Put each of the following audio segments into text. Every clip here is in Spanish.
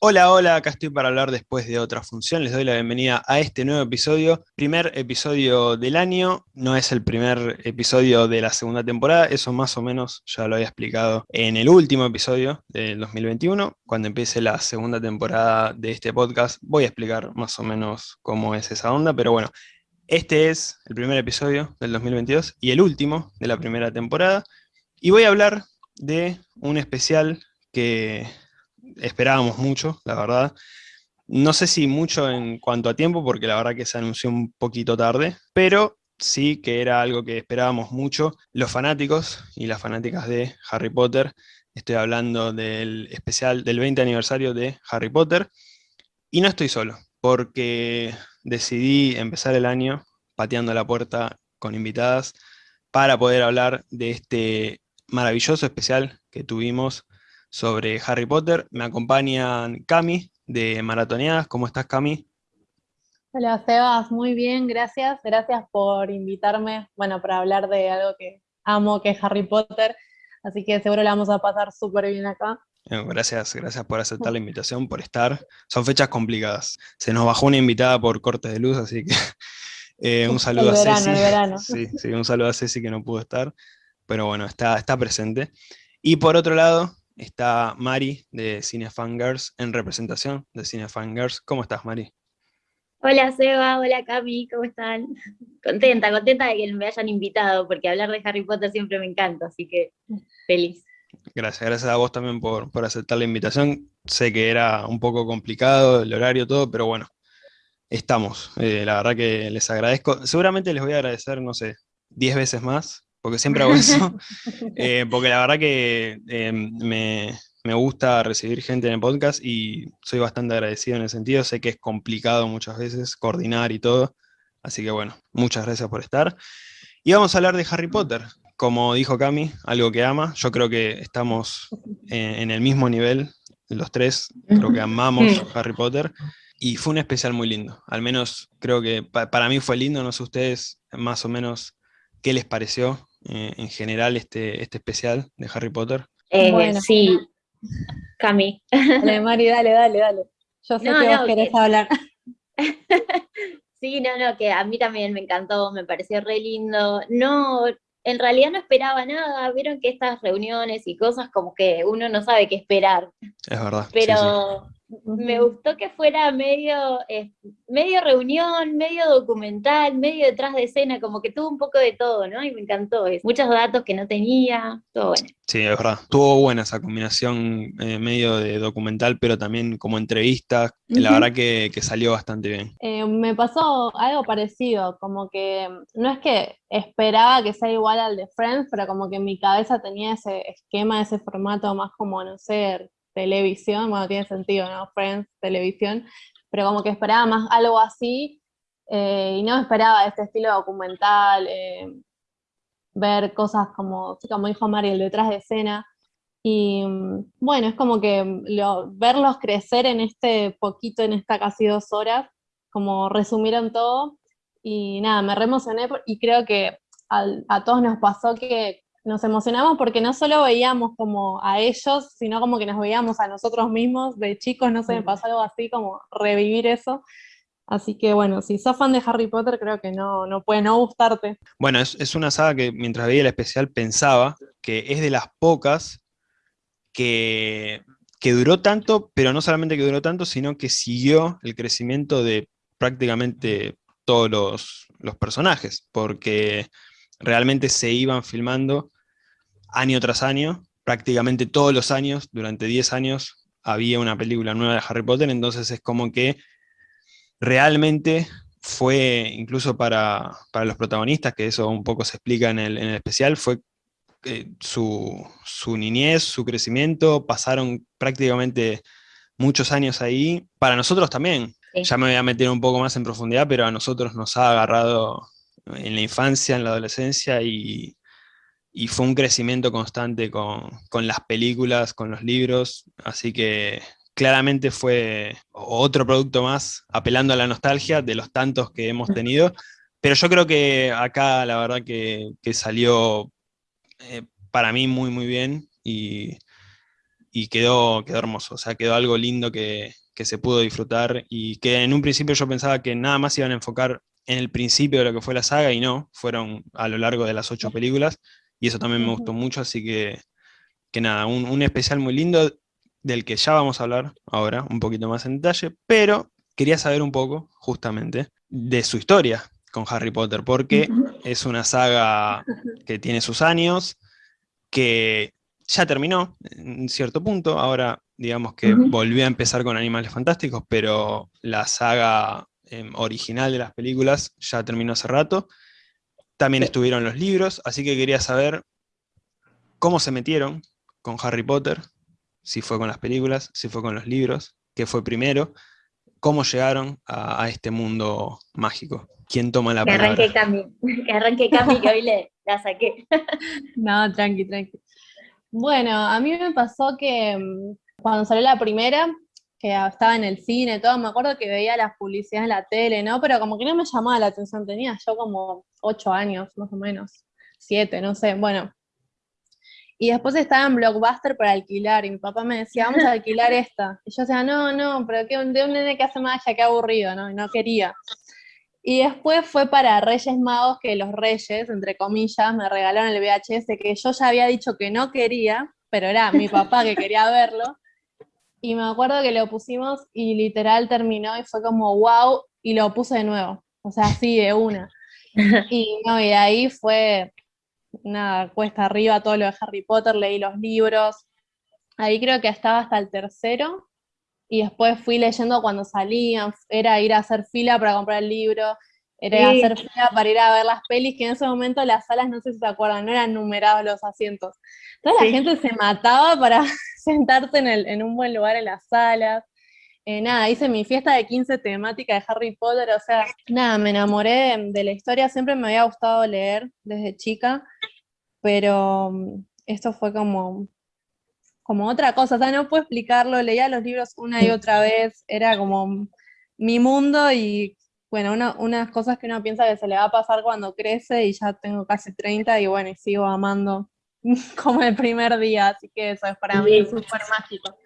Hola, hola, acá estoy para hablar después de otra función. Les doy la bienvenida a este nuevo episodio. Primer episodio del año, no es el primer episodio de la segunda temporada, eso más o menos ya lo había explicado en el último episodio del 2021. Cuando empiece la segunda temporada de este podcast voy a explicar más o menos cómo es esa onda, pero bueno, este es el primer episodio del 2022 y el último de la primera temporada. Y voy a hablar de un especial que esperábamos mucho, la verdad. No sé si mucho en cuanto a tiempo, porque la verdad que se anunció un poquito tarde, pero sí que era algo que esperábamos mucho los fanáticos y las fanáticas de Harry Potter. Estoy hablando del especial del 20 aniversario de Harry Potter. Y no estoy solo, porque decidí empezar el año pateando la puerta con invitadas para poder hablar de este maravilloso especial que tuvimos sobre Harry Potter. Me acompañan Cami de Maratoneadas. ¿Cómo estás, Cami? Hola, Sebas. Muy bien, gracias. Gracias por invitarme, bueno, para hablar de algo que amo, que es Harry Potter. Así que seguro la vamos a pasar súper bien acá. Gracias, gracias por aceptar la invitación, por estar. Son fechas complicadas. Se nos bajó una invitada por cortes de luz, así que eh, un saludo a Ceci. Sí, sí, un saludo a Ceci que no pudo estar, pero bueno, está, está presente. Y por otro lado, está Mari de Cinefangers en representación de Cinefangers. ¿Cómo estás, Mari? Hola Seba, hola Cami, ¿cómo están? Contenta, contenta de que me hayan invitado, porque hablar de Harry Potter siempre me encanta, así que feliz. Gracias, gracias a vos también por, aceptar la invitación. Sé que era un poco complicado el horario, todo, pero bueno, estamos. Eh, la verdad que les agradezco. Seguramente les voy a agradecer, no sé, 10 veces más, porque siempre hago eso, eh, porque la verdad que eh, me, gusta recibir gente en el podcast y soy bastante agradecido en el sentido, sé que es complicado muchas veces coordinar y todo, así que bueno, muchas gracias por estar. Y vamos a hablar de Harry Potter, como dijo Cami, algo que ama, yo creo que estamos en, el mismo nivel, los tres, creo que amamos Harry Potter, y fue un especial muy lindo, al menos creo que para mí fue lindo, no sé ustedes más o menos qué les pareció, eh, en general este, este especial de Harry Potter? Eh, sí, Cami. Dale, Mari, dale, dale, dale. Yo sé que vos querés hablar. sí, no, no, que a mí también me encantó, me pareció re lindo. No, en realidad no esperaba nada, vieron que estas reuniones y cosas como que uno no sabe qué esperar. Es verdad. Pero me gustó que fuera medio, eh, medio reunión, medio documental, medio detrás de escena, como que tuvo un poco de todo, ¿no? Y me encantó. Muchos datos que no tenía, todo bueno. Sí, es verdad. Tuvo buena esa combinación eh, medio de documental, pero también como entrevista. La verdad que, salió bastante bien. Eh, me pasó algo parecido, como que no es que esperaba que sea igual al de Friends, pero como que en mi cabeza tenía ese esquema, ese formato más como, no sé, televisión, bueno, tiene sentido, ¿no? Friends, televisión, pero como que esperaba más algo así, eh, y no esperaba este estilo documental, eh, ver cosas como, como dijo Mari, el detrás de escena, y bueno, es como que verlos crecer en este poquito, en esta casi dos horas, como resumieron todo, y nada, me re emocioné y creo que a todos nos pasó que nos emocionamos porque no solo veíamos como a ellos, sino como que nos veíamos a nosotros mismos de chicos, no sé, me pasó algo así como revivir eso. Así que bueno, si sos fan de Harry Potter, creo que no, no puede no gustarte. Bueno, es, una saga que mientras veía el especial pensaba que es de las pocas que, que duró tanto, pero no solamente que duró tanto, sino que siguió el crecimiento de prácticamente todos los, los personajes, porque realmente se iban filmando año tras año, prácticamente todos los años, durante 10 años, había una película nueva de Harry Potter, entonces es como que realmente fue, incluso para, los protagonistas, que eso un poco se explica en el, especial, fue eh, su, niñez, su crecimiento, pasaron prácticamente muchos años ahí, para nosotros también, ya me voy a meter un poco más en profundidad, pero a nosotros nos ha agarrado en la infancia, en la adolescencia, y, y fue un crecimiento constante con, las películas, con los libros, así que claramente fue otro producto más apelando a la nostalgia de los tantos que hemos tenido, pero yo creo que acá la verdad que, salió eh, para mí muy muy bien y y quedó, quedó hermoso, o sea, quedó algo lindo que, que se pudo disfrutar y que en un principio yo pensaba que nada más iban a enfocar en el principio de lo que fue la saga y no, fueron a lo largo de las ocho películas y eso también me gustó mucho, así que, que nada, un, un especial muy lindo del que ya vamos a hablar ahora un poquito más en detalle, pero quería saber un poco, justamente, de su historia con Harry Potter, porque es una saga que tiene sus años, que ya terminó en cierto punto, ahora digamos que volvió a empezar con Animales Fantásticos, pero la saga em, original de las películas ya terminó hace rato. También estuvieron los libros, así que quería saber cómo se metieron con Harry Potter, si fue con las películas, si fue con los libros, qué fue primero, cómo llegaron a, este mundo mágico. ¿Quién toma la palabra? Arranque Cami, que arranque Cami, que hoy le, la saqué. no, tranqui, tranqui. Bueno, a mí me pasó que mm, cuando salió la primera, que estaba en el cine, todo, me acuerdo que veía las publicidades en la tele, ¿no? Pero como que no me llamaba la atención, tenía yo como ocho años, más o menos, siete, no sé, bueno, y después estaba en Blockbuster para alquilar, y mi papá me decía, vamos a alquilar esta. Y yo decía, no, no, pero que de un nene que hace magia, qué aburrido, ¿no? Y no quería. Y después fue para Reyes Magos que los Reyes, entre comillas, me regalaron el VHS que yo ya había dicho que no quería, pero era mi papá que quería verlo. Y me acuerdo que lo pusimos y literal terminó y fue como wow, y lo puse de nuevo. O sea, así de una. Y no, y ahí fue nada, cuesta arriba todo lo de Harry Potter, leí los libros, ahí creo que estaba hasta el tercero, y después fui leyendo cuando salían, era ir a hacer fila para comprar el libro, era hacer fila para ir a ver las pelis, que en ese momento las salas, no sé si se acuerdan, no eran numerados los asientos. Toda la gente se mataba para sentarse en, en un buen lugar en las salas. Eh, nada, hice mi fiesta de 15 temática de Harry Potter, o sea, nada, me enamoré de, la historia, siempre me había gustado leer desde chica, pero mm, esto fue como, como otra cosa, o sea, no puedo explicarlo, leía los libros una y otra vez, era como mi mundo y bueno, unas cosas que uno piensa que se le va a pasar cuando crece y ya tengo casi 30 y bueno, y sigo amando como el primer día, así que eso es para mí súper mágico.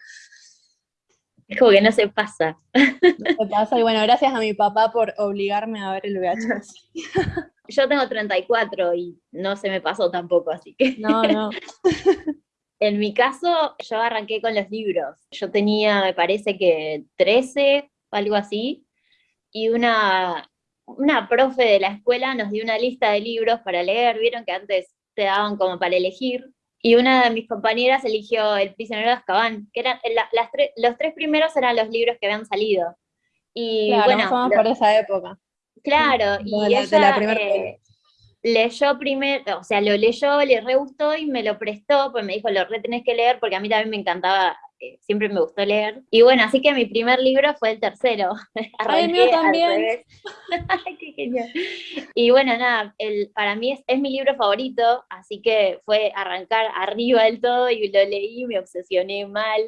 Es como que no se pasa. No se pasa, y bueno, gracias a mi papá por obligarme a ver el VHS. Yo tengo 34 y no se me pasó tampoco, así que... No, no. En mi caso, yo arranqué con los libros. Yo tenía, me parece que 13, algo así, y una, una profe de la escuela nos dio una lista de libros para leer. Vieron que antes te daban como para elegir y una de mis compañeras eligió El prisionero de Azkaban, que eran las los tres primeros eran los libros que habían salido. Y claro, bueno, por esa época. Claro, y ella eh, leyó primero, o sea, lo leyó, le re gustó y me lo prestó, pues me dijo, lo re tenés que leer, porque a mí también me encantaba siempre me gustó leer. Y bueno, así que mi primer libro fue el tercero. Ay, mío también. Qué genial. Y bueno, nada, el, para mí es, es, mi libro favorito, así que fue arrancar arriba del todo y lo leí, me obsesioné mal.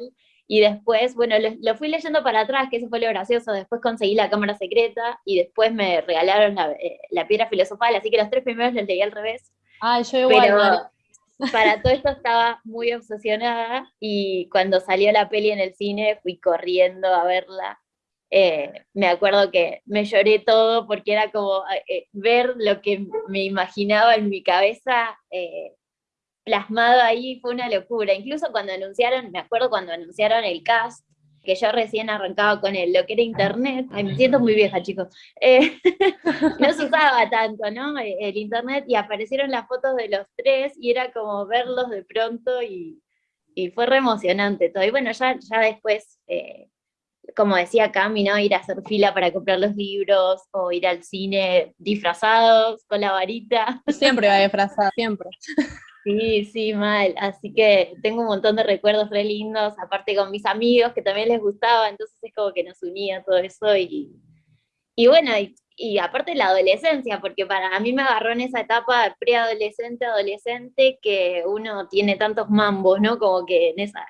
Y después, bueno, lo, fui leyendo para atrás, que eso fue lo gracioso. Después conseguí la cámara secreta y después me regalaron la, eh, la piedra filosofal, así que los tres primeros los leí al revés. Ah, yo igual para todo esto estaba muy obsesionada y cuando salió la peli en el cine fui corriendo a verla. Eh, me acuerdo que me lloré todo porque era como eh, ver lo que me imaginaba en mi cabeza eh, plasmado ahí, fue una locura. Incluso cuando anunciaron, me acuerdo cuando anunciaron el cast, que yo recién arrancaba con el, lo que era internet, ay, me siento muy vieja chicos, eh, no se usaba tanto, ¿no? E, el internet y aparecieron las fotos de los tres y era como verlos de pronto y, y fue re emocionante todo. Y bueno, ya, ya después, eh, como decía Cami, ¿no? Ir a hacer fila para comprar los libros o ir al cine disfrazados con la varita. Siempre va disfrazada, siempre. Sí, sí, mal. Así que tengo un montón de recuerdos re lindos, aparte con mis amigos que también les gustaba, entonces es como que nos unía todo eso y, y bueno, y, aparte la adolescencia, porque para mí me agarró en esa etapa preadolescente, adolescente, que uno tiene tantos mambos, ¿no? Como que en, esa,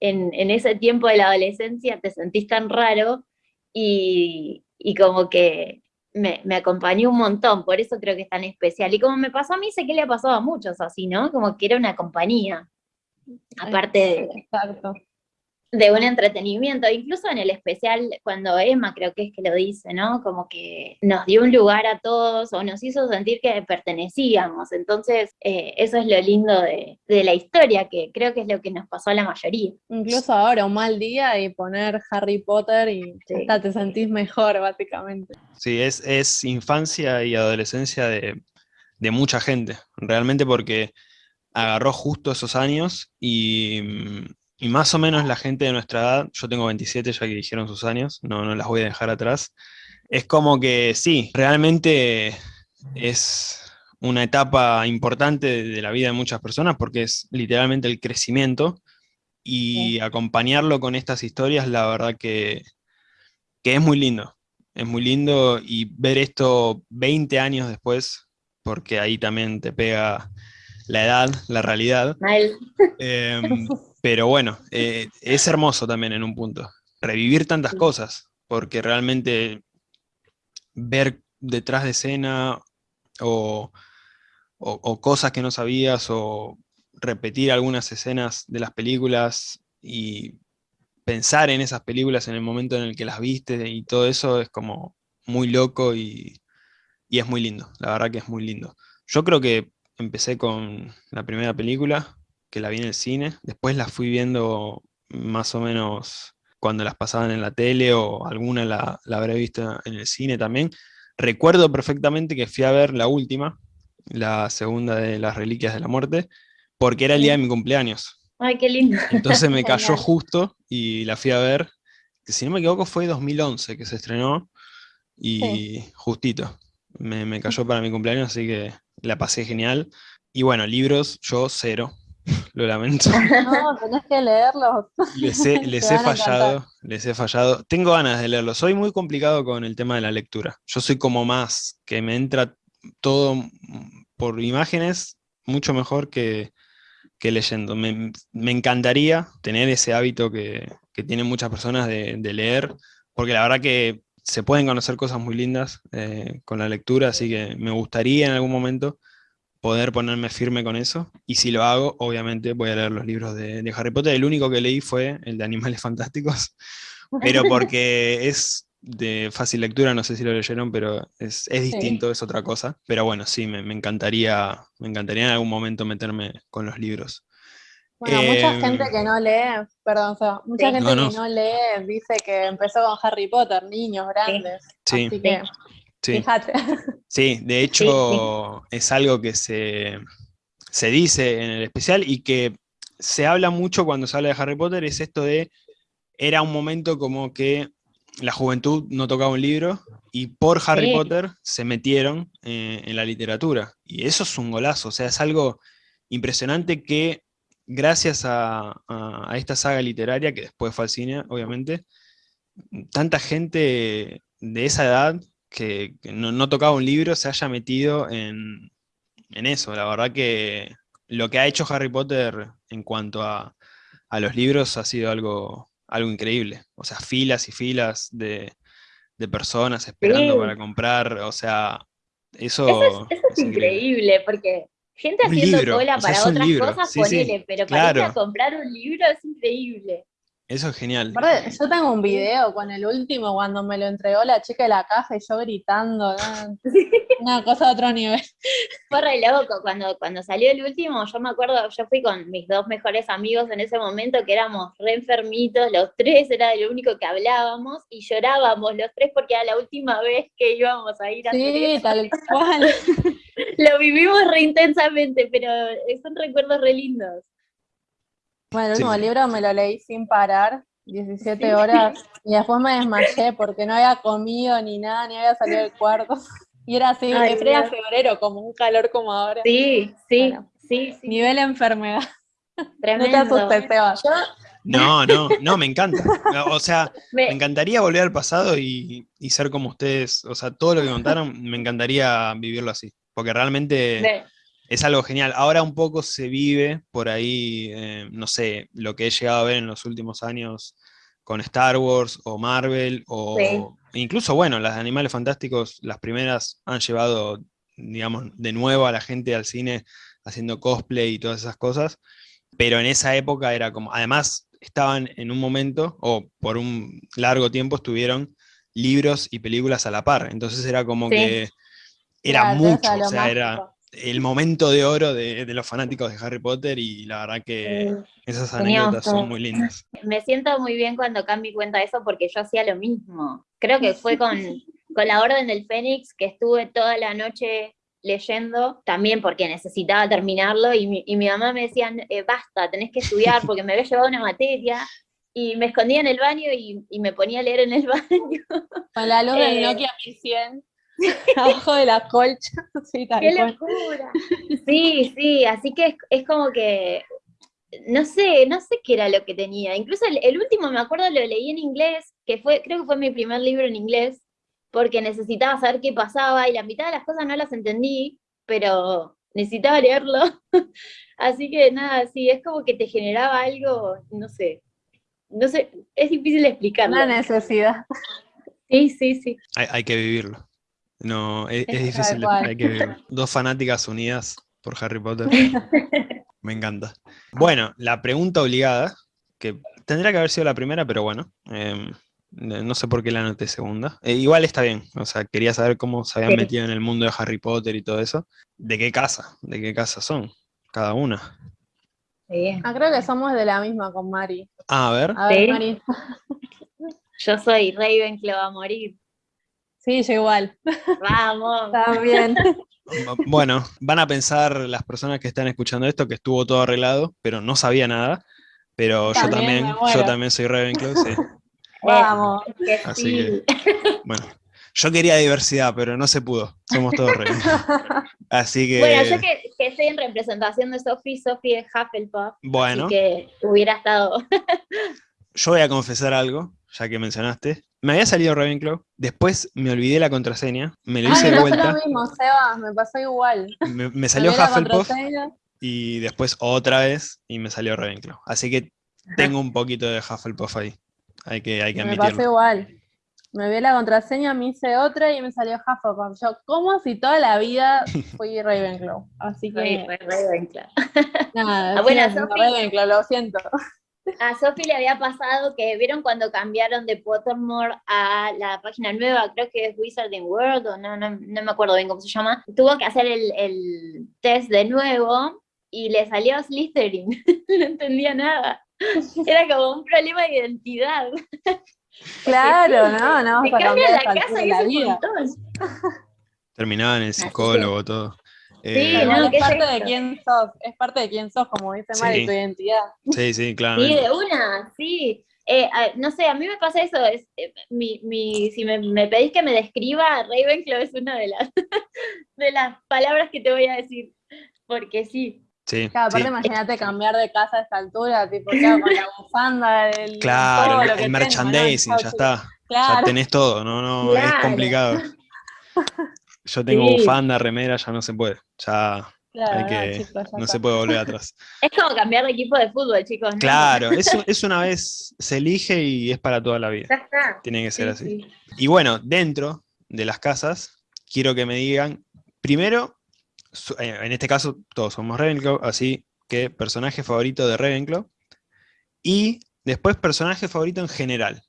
en, en ese tiempo de la adolescencia te sentís tan raro y, y como que me, me, acompañó un montón, por eso creo que es tan especial. Y como me pasó a mí, sé que le ha pasado a muchos así, ¿no? Como que era una compañía. aparte de, Exacto. De un entretenimiento, incluso en el especial cuando Emma creo que es que lo dice, ¿no? Como que nos dio un lugar a todos o nos hizo sentir que pertenecíamos, entonces eh, eso es lo lindo de, de la historia, que creo que es lo que nos pasó a la mayoría. Incluso ahora, un mal día y poner Harry Potter y Sí. hasta te sentís mejor, básicamente. Sí, es, es infancia y adolescencia de, de mucha gente, realmente porque agarró justo esos años y, mm, y más o menos la gente de nuestra edad, yo tengo 27 ya que dijeron sus años, no, no las voy a dejar atrás, es como que sí, realmente es una etapa importante de, la vida de muchas personas porque es literalmente el crecimiento y acompañarlo con estas historias, la verdad que, que es muy lindo. Es muy lindo y ver esto 20 años después, porque ahí también te pega la edad, la realidad. Mal. Pero bueno, eh, es hermoso también en un punto. Revivir tantas cosas, porque realmente ver detrás de escena o, o- o cosas que no sabías o repetir algunas escenas de las películas y pensar en esas películas en el momento en el que las viste y todo eso es como muy loco y, y es muy lindo, la verdad que es muy lindo. Yo creo que empecé con la primera película, que la vi en el cine, después la fui viendo más o menos cuando las pasaban en la tele o alguna la, la habré visto en el cine también. Recuerdo perfectamente que fui a ver la última, la segunda de las Reliquias de la Muerte, porque era el día de mi cumpleaños. Ay, qué lindo. Entonces me cayó justo y la fui a ver, que si no me equivoco fue 2011 que se estrenó y justito, me, me cayó para mi cumpleaños, así que la pasé genial. Y bueno, libros, yo cero, lo lamento. No, tenés que leerlos. Les he, les he fallado, les he fallado. Tengo ganas de leerlo. Soy muy complicado con el tema de la lectura. Yo soy como más, que me entra todo por imágenes mucho mejor que, que leyendo. Me, me encantaría tener ese hábito que, que tienen muchas personas de, de leer, porque la verdad que se pueden conocer cosas muy lindas eh, con la lectura, así que me gustaría en algún momento poder ponerme firme con eso. Y si lo hago, obviamente voy a leer los libros de, de Harry Potter. El único que leí fue el de Animales Fantásticos, pero porque es de fácil lectura, no sé si lo leyeron, pero es, es distinto, es otra cosa. Pero bueno, sí, me, me encantaría, me encantaría en algún momento meterme con los libros. Bueno, mucha Em, gente que no lee, perdón, Seba, mucha Sí. gente No, no. que no lee dice que empezó con Harry Potter, niños grandes. Sí. Así que, Sí. fíjate. Sí, de hecho es algo que se, se dice en el especial y que se habla mucho cuando se habla de Harry Potter, es esto de, era un momento como que la juventud no tocaba un libro y por Harry Sí. Potter se metieron eh, en la literatura. Y eso es un golazo, o sea, es algo impresionante que gracias a, a- a esta saga literaria, que después fue al cine, obviamente, tanta gente de esa edad que, que no, no tocaba un libro se haya metido en, en eso. La verdad que lo que ha hecho Harry Potter en cuanto a, a los libros ha sido algo, algo increíble. O sea, filas y filas de, de personas esperando Sí. para comprar. O sea, eso, Eso es, eso es es increíble, porque gente haciendo cola o sea, para otras libro, cosas, sí, sí, ponele, pero para ir claro. a comprar un libro es increíble. Eso es genial. Aparte, yo tengo un video con el último cuando me lo entregó la chica de la caja y yo gritando, ¿no? una cosa de otro nivel. Fue re loco, cuando, cuando salió el último, yo me acuerdo, yo fui con mis dos mejores amigos en ese momento, que éramos re enfermitos, los tres era lo único que hablábamos, y llorábamos los tres porque era la última vez que íbamos a ir a hacer Sí, tal cual. Lo vivimos re intensamente, pero son recuerdos re lindos. Bueno, el Sí. último libro me lo leí sin parar, 17 Sí. horas, y después me desmayé porque no había comido ni nada, ni había salido del cuarto. Y era así, Ay, era Dios. febrero, como un calor como ahora. Sí, sí, Bueno. sí, sí, Nivel enfermedad. No te tremendo. asustes, Seba. Yo No, no, no, me encanta. O sea, me- Me encantaría volver al pasado y, y ser como ustedes. O sea, todo lo que contaron, me encantaría vivirlo así. Porque realmente me- es algo genial. Ahora un poco se vive por ahí, eh, no sé, lo que he llegado a ver en los últimos años con Star Wars o Marvel o incluso, bueno, las de Animales Fantásticos, las primeras han llevado, digamos, de nuevo a la gente al cine haciendo cosplay y todas esas cosas. pero en esa época era como, además estaban en un momento, o por un largo tiempo estuvieron libros y películas a la par, entonces era como Sí. que era Claro, mucho, o sea, era. El momento de oro de, de los fanáticos de Harry Potter y la verdad que esas anécdotas son muy lindas. Me siento muy bien cuando Cami cuenta eso porque yo hacía lo mismo. Creo que fue con, con la Orden del Fénix que estuve toda la noche leyendo, también porque necesitaba terminarlo y mi, y mi mamá me decía, "Eh, basta, tenés que estudiar porque me había llevado una materia y me escondía en el baño y, y me ponía a leer en el baño. Con la luz del Eh. Nokia 1100, abajo de la colcha. Sí, tal ¡Qué cual. locura! Sí, sí, así que es, es como que, no sé, no sé qué era lo que tenía. Incluso el, el último, me acuerdo, lo leí en inglés, que fue, creo que fue mi primer libro en inglés, porque necesitaba saber qué pasaba y la mitad de las cosas no las entendí, pero necesitaba leerlo. Así que nada, sí, es como que te generaba algo, no sé, no sé, es difícil explicarlo. Una necesidad. Sí, sí, sí. Hay, hay que vivirlo. No, es, es difícil, de- que. Dos fanáticas unidas por Harry Potter. Me encanta. Bueno, la pregunta obligada, que tendría que haber sido la primera, pero bueno, em, no no sé por qué la anoté segunda. Eh, igual está bien, o sea, quería saber cómo se habían Sí. metido en el mundo de Harry Potter y todo eso. ¿De qué casa? ¿De qué casa son? Cada una. Sí. Ah, creo que somos de la misma con Mari. Ah, a ver. A ver, ¿Sí? Mari. Yo soy Ravenclaw a morir. Sí, yo igual. Vamos. También. Bu- Bueno, van a pensar las personas que están escuchando esto que estuvo todo arreglado, pero no sabía nada. Pero yo También yo también soy Ravenclaw, sí. Vamos. Que Así sí. Bueno, yo quería diversidad, pero no se pudo. Somos todos Ravenclaw. Así que, Bueno, yo que, que estoy en representación de Sophie, Sophie es Hufflepuff, bueno, así que hubiera estado. yo voy a confesar algo, ya que mencionaste. Me había salido Ravenclaw, después me olvidé la contraseña, me lo Ay, hice me de pasó vuelta, lo mismo, Seba, me pasó igual. me, me salió Me Hufflepuff y después otra vez y me salió Ravenclaw. Así que tengo un poquito de Hufflepuff ahí. Hay que, hay que Me pasó admitirlo. igual. Me vi la contraseña, me hice otra y me salió Hufflepuff. Yo, ¿cómo si toda la vida fui Ravenclaw? Así que, Ravenclaw. nada, Ah, Ravenclaw, lo siento. A Sophie le había pasado que vieron cuando cambiaron de Pottermore a la página nueva, creo que es Wizarding World, o no, no, no me acuerdo bien cómo se llama. Tuvo que hacer el, el test de nuevo y le salió Slytherin. no entendía nada. Era como un problema de identidad. Claro, no, no Me vamos a cambian cambiar la casa y la un vida. montón. Terminaba en el psicólogo, todo. Eh, Sí, no, es ¿qué es parte de quién sos, es parte de quién sos, como dice Mari, Sí. tu identidad. sí, sí, Sí, claramente. de una, sí. Eh, a- no sé, a mí me pasa eso. Es, eh, mi, mi- si me, me pedís que me describa, Ravenclaw es una de las, de las palabras que te voy a decir. Porque sí. Sí, Claro, aparte sí. imagínate cambiar de casa a esta altura, tipo, claro, con la bufanda, del, Claro, todo el- lo que el tengo, ¿no? merchandising, ya está. Ya Claro, tenés todo, no, no, es Claro. complicado. Yo tengo Sí. bufanda, remera, ya no se puede. Ya claro, hay no, que, chicos, no se puede volver atrás. Es como cambiar de equipo de fútbol, chicos. ¿no? Claro, eso es una vez, se elige y es para toda la vida. Tiene que ser Sí, así. sí. Y bueno, dentro de las casas, quiero que me digan, primero, eh, en este caso todos somos Ravenclaw, así que personaje favorito de Ravenclaw, y después personaje favorito en general.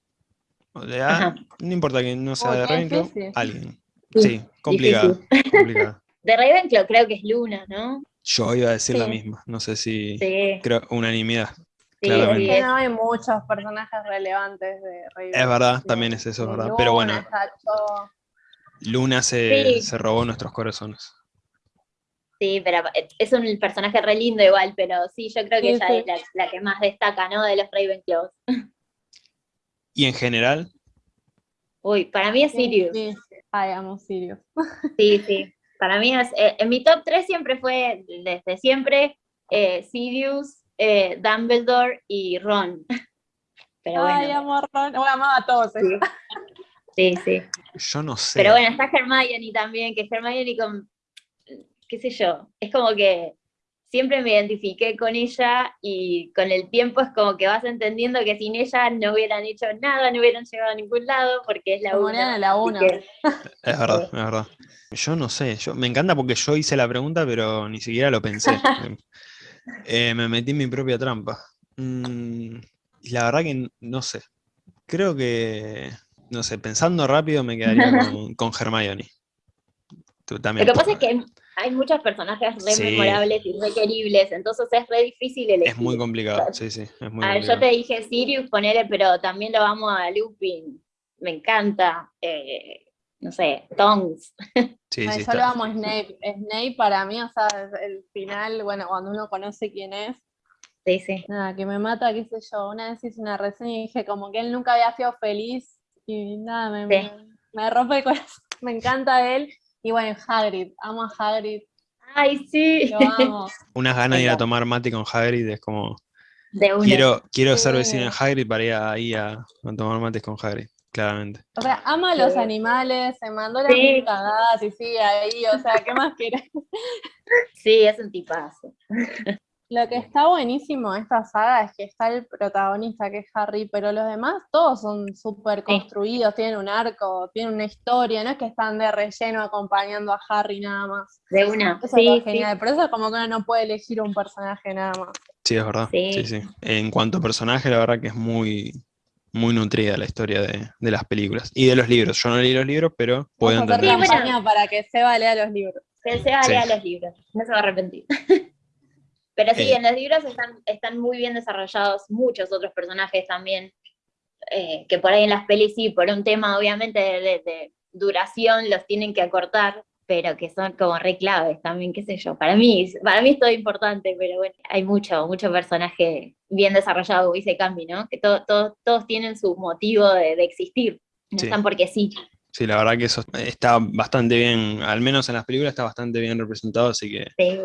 O sea, no importa que no sea Uy, de Ravenclaw, alguien. Sí, complicado. De Ravenclaw creo que es Luna, ¿no? Yo iba a decir la Sí. misma, no sé si Sí. creo unanimidad. Sí, claramente. sí, Que es- no hay muchos personajes relevantes de Ravenclaw. Es verdad, también es eso, es verdad. Pero bueno, Luna, se, Sí. se robó nuestros corazones. sí, pero es un personaje re lindo igual, pero sí, yo creo que Sí, ella sí. es la, la que más destaca, ¿no? De los Ravenclaws. Y en general, Uy, para mí es Sirius. Sí, sí. Ay, amo Sirius. Sí, sí. Para mí es. eh, en mi top 3 siempre fue, desde siempre, eh, Sirius, eh, Dumbledore y Ron. Pero bueno. Ay, amo a Ron. Bueno, amaba a todos. eh. Sí, sí, sí. yo no sé. Pero bueno, está Hermione también, que Hermione con. qué sé yo. Es como que siempre me identifiqué con ella y con el tiempo es como que vas entendiendo que sin ella no hubieran hecho nada, no hubieran llegado a ningún lado, porque es la morían una. la una. que- Es verdad, es verdad. Yo no sé, yo, me encanta porque yo hice la pregunta, pero ni siquiera lo pensé. Eh, me metí en mi propia trampa. Mm, y la verdad que no sé. Creo que, no sé, pensando rápido me quedaría con, con Hermione. Tú también. Lo que pasa es que hay muchos personajes re Sí. memorables y re queribles, entonces es re difícil elegir. Es muy complicado, sí, sí. Es muy A ver, yo te dije Sirius, ponele, pero también lo vamos a Lupin. Me encanta. eh, no sé, Tongs. Sí, sí, yo lo amo a Snape. Snape para mí, o sea, el final, bueno, cuando uno conoce quién es, Sí, sí. nada, que me mata, qué sé yo. Una vez hice una reseña y dije como que él nunca había sido feliz y nada, me, Sí. me, me rompe el corazón. Me encanta él. Y bueno, Hagrid, amo a Hagrid, Ay, sí. lo amo. Unas ganas de ir a tomar mate con Hagrid es como... De una. Quiero, quiero ser vecino de Hagrid para ir ahí a, a tomar mates con Hagrid, claramente. O sea, ama a los Sí. animales, se mandó las Sí. cagadas y sigue ahí, o sea, ¿qué más quieres? Sí, es un tipazo. Lo que está buenísimo de esta saga es que está el protagonista, que es Harry, pero los demás todos son súper construidos, tienen un arco, tienen una historia, no es que están de relleno acompañando a Harry nada más. De una. Eso es Sí, sí. genial, por eso es como que uno no puede elegir un personaje nada más. Sí, es verdad. Sí. Sí. Sí, En cuanto a personaje, la verdad que es muy, muy nutrida la historia de, de las películas. Y de los libros. Yo no leí los libros, pero puedo entender. Para que Seba lea los libros. Que se Sí. lea los libros, no se va a arrepentir. Pero sí, Eh. en los libros están, están muy bien desarrollados muchos otros personajes también, eh, que por ahí en las pelis sí, por un tema obviamente de, de- de duración los tienen que acortar, pero que son como re claves también, qué sé yo. Para mí, para mí es todo importante, pero bueno, hay mucho, mucho personaje bien desarrollado, dice Cambi, ¿no? Que todo- todo- todos tienen su motivo de, de existir, no Sí. están porque sí. Sí, la verdad que eso está bastante bien, al menos en las películas está bastante bien representado, así que Sí.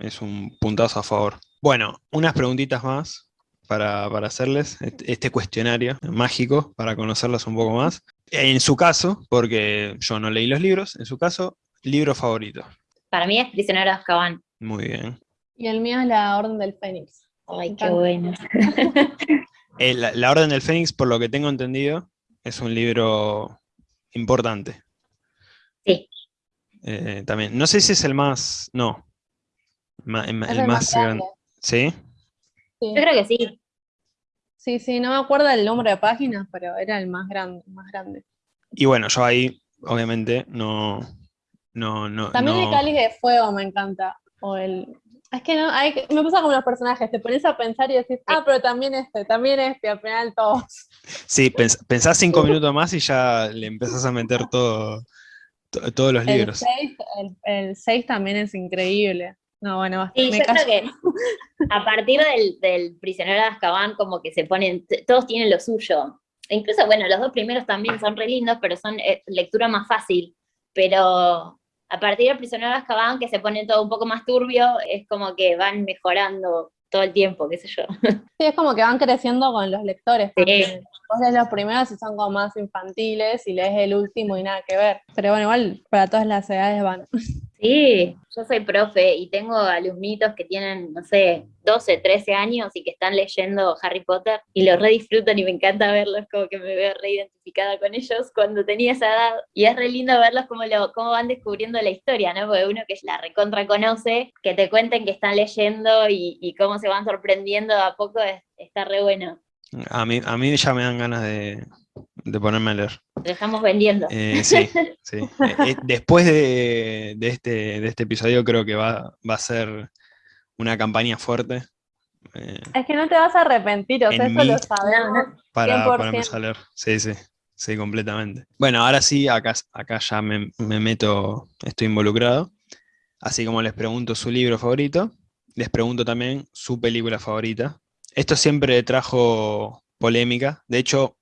Es un puntazo a favor. Bueno, unas preguntitas más para, para hacerles este, este cuestionario mágico para conocerlos un poco más. En su caso, porque yo no leí los libros, en su caso, libro favorito. Para mí es Prisionero de Azkaban. Muy bien. Y el mío es la Orden del Fénix. Ay, qué bueno. Eh, la, la Orden del Fénix, por lo que tengo entendido, es un libro importante. Sí. Eh, también. No sé si es el más. No. Ma- el, más grande. ¿Sí? Sí. Yo creo que sí. sí, sí, no me acuerdo el número de páginas, pero era el más grande, más grande. Y bueno, yo ahí, obviamente, no. No, no. También no- el cáliz de fuego me encanta. O el. Es que no, hay, que- me pasa como los personajes, te pones a pensar y decís, ah, pero también este, también este, al final todos. Sí, pens- pensás cinco minutos más y ya le empezás a meter todo, to- todos los El libros. 6 el, el seis también es increíble. No, bueno, Sí, me yo callo. creo que a partir del, del prisionero de Azkaban, como que se ponen, todos tienen lo suyo. E incluso, bueno, los dos primeros también son re lindos, pero son eh, lectura más fácil. Pero a partir del prisionero de Azkaban, que se pone todo un poco más turbio, es como que van mejorando todo el tiempo, qué sé yo. Sí, es como que van creciendo con los lectores. Sí. Vos lees los primeros y son como más infantiles y lees el último y nada que ver. Pero bueno, igual para todas las edades van. Sí, yo soy profe y tengo alumnitos que tienen, no sé, 12, 13 años y que están leyendo Harry Potter y lo re disfrutan y me encanta verlos, como que me veo re identificada con ellos cuando tenía esa edad. Y es re lindo verlos cómo, lo, cómo van descubriendo la historia, ¿no? Porque uno que la recontra conoce, que te cuenten que están leyendo y, cómo se van sorprendiendo a poco, es- está re bueno. A mí, a mí ya me dan ganas de, de ponerme a leer. Lo estamos vendiendo. Eh, sí, sí. Eh, eh, después de, de este, de este episodio creo que va, va a ser una campaña fuerte eh, Es que no te vas a arrepentir, o sea, eso lo sabemos. Para, 100%. para empezar a leer. Sí, sí, sí, completamente. Bueno, ahora sí, acá, acá ya me, me meto, estoy involucrado. Así como les pregunto su libro favorito, les pregunto también su película favorita. Esto siempre trajo polémica. De hecho,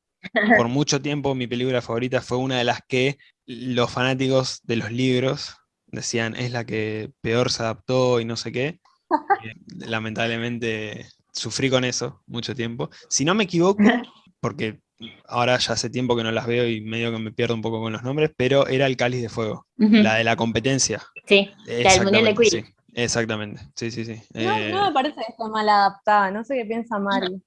por mucho tiempo mi película favorita fue una de las que los fanáticos de los libros decían es la que peor se adaptó y no sé qué. Eh, Lamentablemente sufrí con eso mucho tiempo. Si no me equivoco, porque ahora ya hace tiempo que no las veo y medio que me pierdo un poco con los nombres, pero era el Cáliz de Fuego, la de la competencia. Sí, la del Mundial de Exactamente, Quidditch. sí, exactamente, sí, sí, sí. No, Eh, no me parece que esté mal adaptada, no sé qué piensa Mari.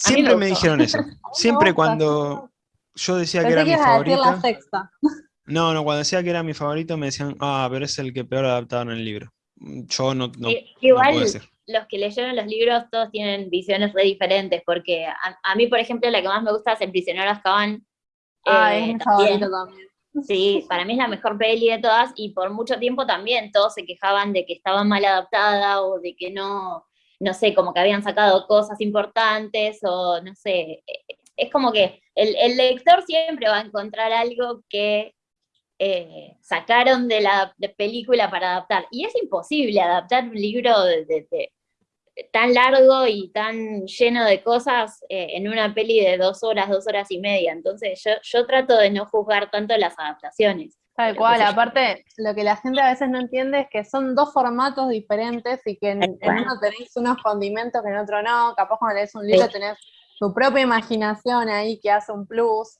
Siempre me dijeron eso. Siempre cuando yo decía que era que mi ibas a decir la favorita. sexta. No, no, cuando decía que era mi favorito me decían, ah, pero es el que peor adaptaron en el libro. Yo no, no, Igual puedo decir. los que leyeron los libros todos tienen visiones re diferentes, porque a, mí, por ejemplo, la que más me gusta es El prisionero Azkaban. Ah, es eh, mi favorito también. Sí, para mí es la mejor peli de todas y por mucho tiempo también todos se quejaban de que estaba mal adaptada o de que no, no sé, como que habían sacado cosas importantes o no sé, es como que el, lector siempre va a encontrar algo que eh, sacaron de la película para adaptar. Y es imposible adaptar un libro de, tan largo y tan lleno de cosas eh, en una peli de dos horas, dos horas y media. Entonces yo, yo trato de no juzgar tanto las adaptaciones. Tal cual, aparte lo que la gente a veces no entiende es que son dos formatos diferentes y que en, uno tenéis unos condimentos que en otro no, capaz cuando lees un libro tenés tu propia imaginación ahí que hace un plus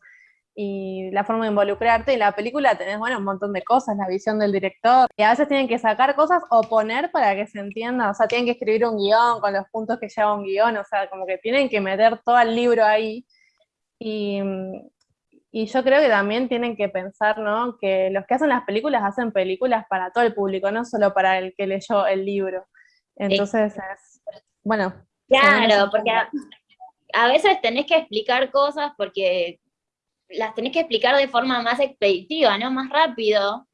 y la forma de involucrarte. Y la película tenés, bueno, un montón de cosas, la visión del director. Y a veces tienen que sacar cosas o poner para que se entienda. O sea, tienen que escribir un guion con los puntos que lleva un guion. O sea, como que tienen que meter todo el libro ahí. Y, y yo creo que también tienen que pensar, ¿no? Que los que hacen las películas hacen películas para todo el público, no solo para el que leyó el libro. Entonces, es, bueno. Claro, porque a veces tenés que explicar cosas porque las tenés que explicar de forma más expeditiva, ¿no? Más rápido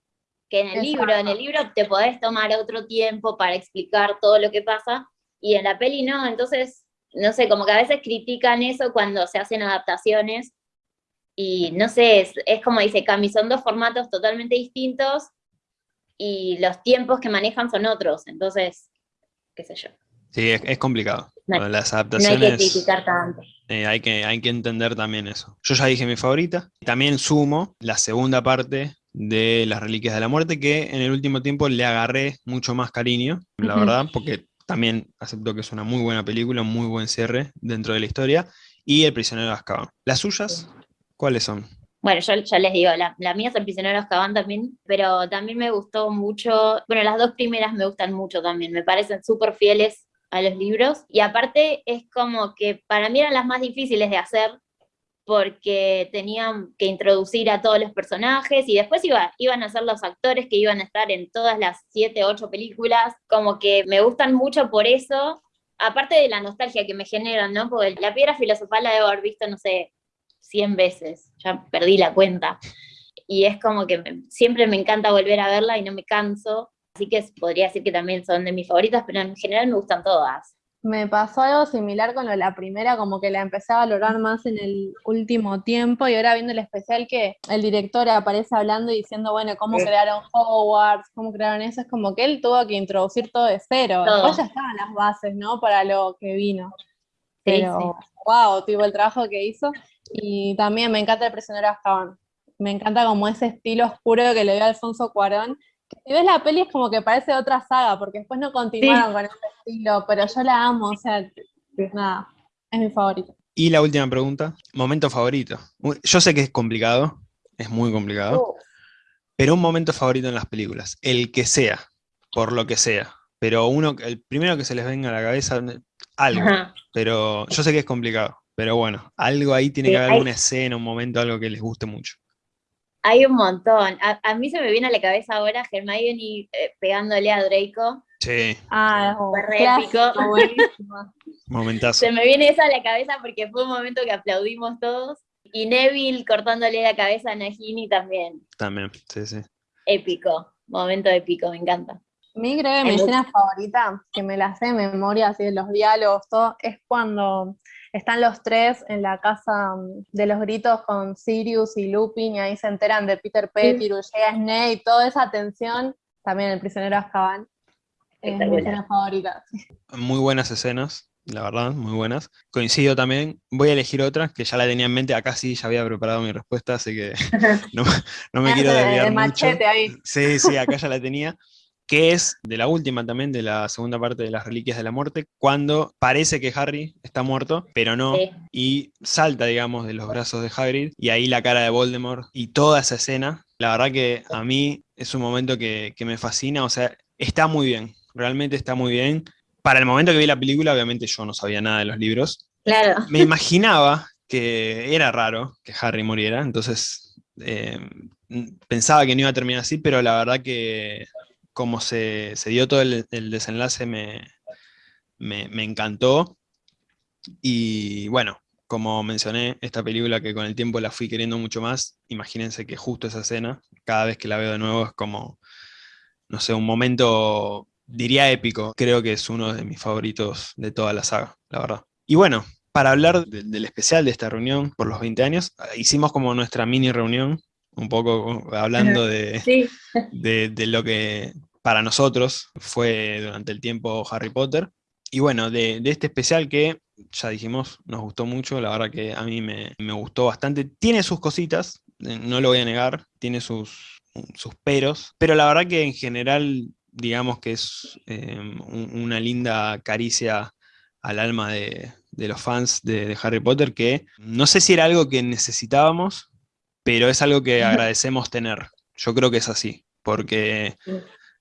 que en el libro. En el libro te podés tomar otro tiempo para explicar todo lo que pasa, y en la peli no, entonces, no sé, como que a veces critican eso cuando se hacen adaptaciones, y no sé, es, como dice Cami, son dos formatos totalmente distintos, y los tiempos que manejan son otros, entonces, qué sé yo. Sí, es, complicado. Las adaptaciones. No hay que criticar tanto. Eh, hay, que, hay que entender también eso. Yo ya dije mi favorita. También sumo la segunda parte de Las Reliquias de la Muerte, que en el último tiempo le agarré mucho más cariño, la verdad, porque también acepto que es una muy buena película, un muy buen cierre dentro de la historia. Y El prisionero de Azkaban. ¿Las suyas? ¿Cuáles son? Bueno, yo ya les digo, la, la, mía es El prisionero Azkaban también, pero también me gustó mucho, bueno, las dos primeras me gustan mucho también, me parecen súper fieles a los libros. Y aparte es como que para mí eran las más difíciles de hacer porque tenían que introducir a todos los personajes y después iba, iban a ser los actores que iban a estar en todas las siete, ocho películas, como que me gustan mucho por eso, aparte de la nostalgia que me generan, ¿no? Porque la piedra filosofal la debo haber visto, no sé, 100 veces, ya perdí la cuenta. Y es como que siempre me encanta volver a verla y no me canso, Así que podría decir que también son de mis favoritas, pero en general me gustan todas. Me pasó algo similar con la primera, como que la empecé a valorar más en el último tiempo y ahora viendo el especial que el director aparece hablando y diciendo, bueno, cómo crearon Hogwarts, cómo crearon eso, es como que él tuvo que introducir todo de cero. Después ya estaban las bases, ¿no? Para lo que vino. Pero, wow, tuvo el trabajo que hizo. Y también me encanta el prisionero Azkaban. Me encanta como ese estilo oscuro que le dio Alfonso Cuarón si ves la peli es como que parece otra saga, porque después no continuaron con ese estilo, pero yo la amo, o sea, nada, es mi favorito. Y la última pregunta, momento favorito. Yo sé que es complicado, es muy complicado, pero un momento favorito en las películas, el que sea, por lo que sea, pero uno, el primero que se les venga a la cabeza, algo, pero yo sé que es complicado, pero bueno, algo ahí tiene que haber alguna escena, un momento, algo que les guste mucho. Hay un montón. A, mí se me viene a la cabeza ahora Hermione eh, pegándole a Draco. Sí. Ah, fue re épico. Momentazo. Se me viene eso a la cabeza porque fue un momento que aplaudimos todos. Y Neville cortándole la cabeza a Nagini también. También, sí, sí. Épico. Momento épico, me encanta. Mi creo que mi escena favorita, que me la sé de memoria, así de los diálogos, todo, es cuando están los tres en la casa mm, de los gritos con Sirius y Lupin y ahí se enteran de Peter Pettigrew, llega Snape, toda esa tensión, también el prisionero Azkaban. Es mi escena favorita. Muy buenas escenas, la verdad, muy buenas. Coincido también, voy a elegir otra, que ya la tenía en mente, acá sí ya había preparado mi respuesta, así que no, me quiero desviar mucho. Ahí. Sí, sí, acá ya la tenía que es de la última también, de la segunda parte de las Reliquias de la Muerte, cuando parece que Harry está muerto, pero no, y salta, digamos, de los brazos de Hagrid, y ahí la cara de Voldemort, y toda esa escena, la verdad que a mí es un momento que, me fascina, o sea, está muy bien, realmente está muy bien. Para el momento que vi la película, obviamente yo no sabía nada de los libros. Claro. Me imaginaba que era raro que Harry muriera, entonces eh, pensaba que no iba a terminar así, pero la verdad que como se, dio todo el, desenlace me, me, me encantó. Y bueno, como mencioné, esta película que con el tiempo la fui queriendo mucho más, imagínense que justo esa escena, cada vez que la veo de nuevo es como, no sé, un momento, diría épico. Creo que es uno de mis favoritos de toda la saga, la verdad. Y bueno, para hablar del especial de esta reunión por los 20 años, hicimos como nuestra mini reunión, un poco hablando de, de, lo que para nosotros fue durante el tiempo Harry Potter. Y bueno, de, de este especial que ya dijimos, nos gustó mucho, la verdad que a mí me, gustó bastante. Tiene sus cositas, eh, no lo voy a negar, tiene sus, sus peros, pero la verdad que en general, digamos que es em, una linda caricia al alma de, los fans de, Harry Potter, que no sé si era algo que necesitábamos, pero es algo que agradecemos tener. Yo creo que es así, porque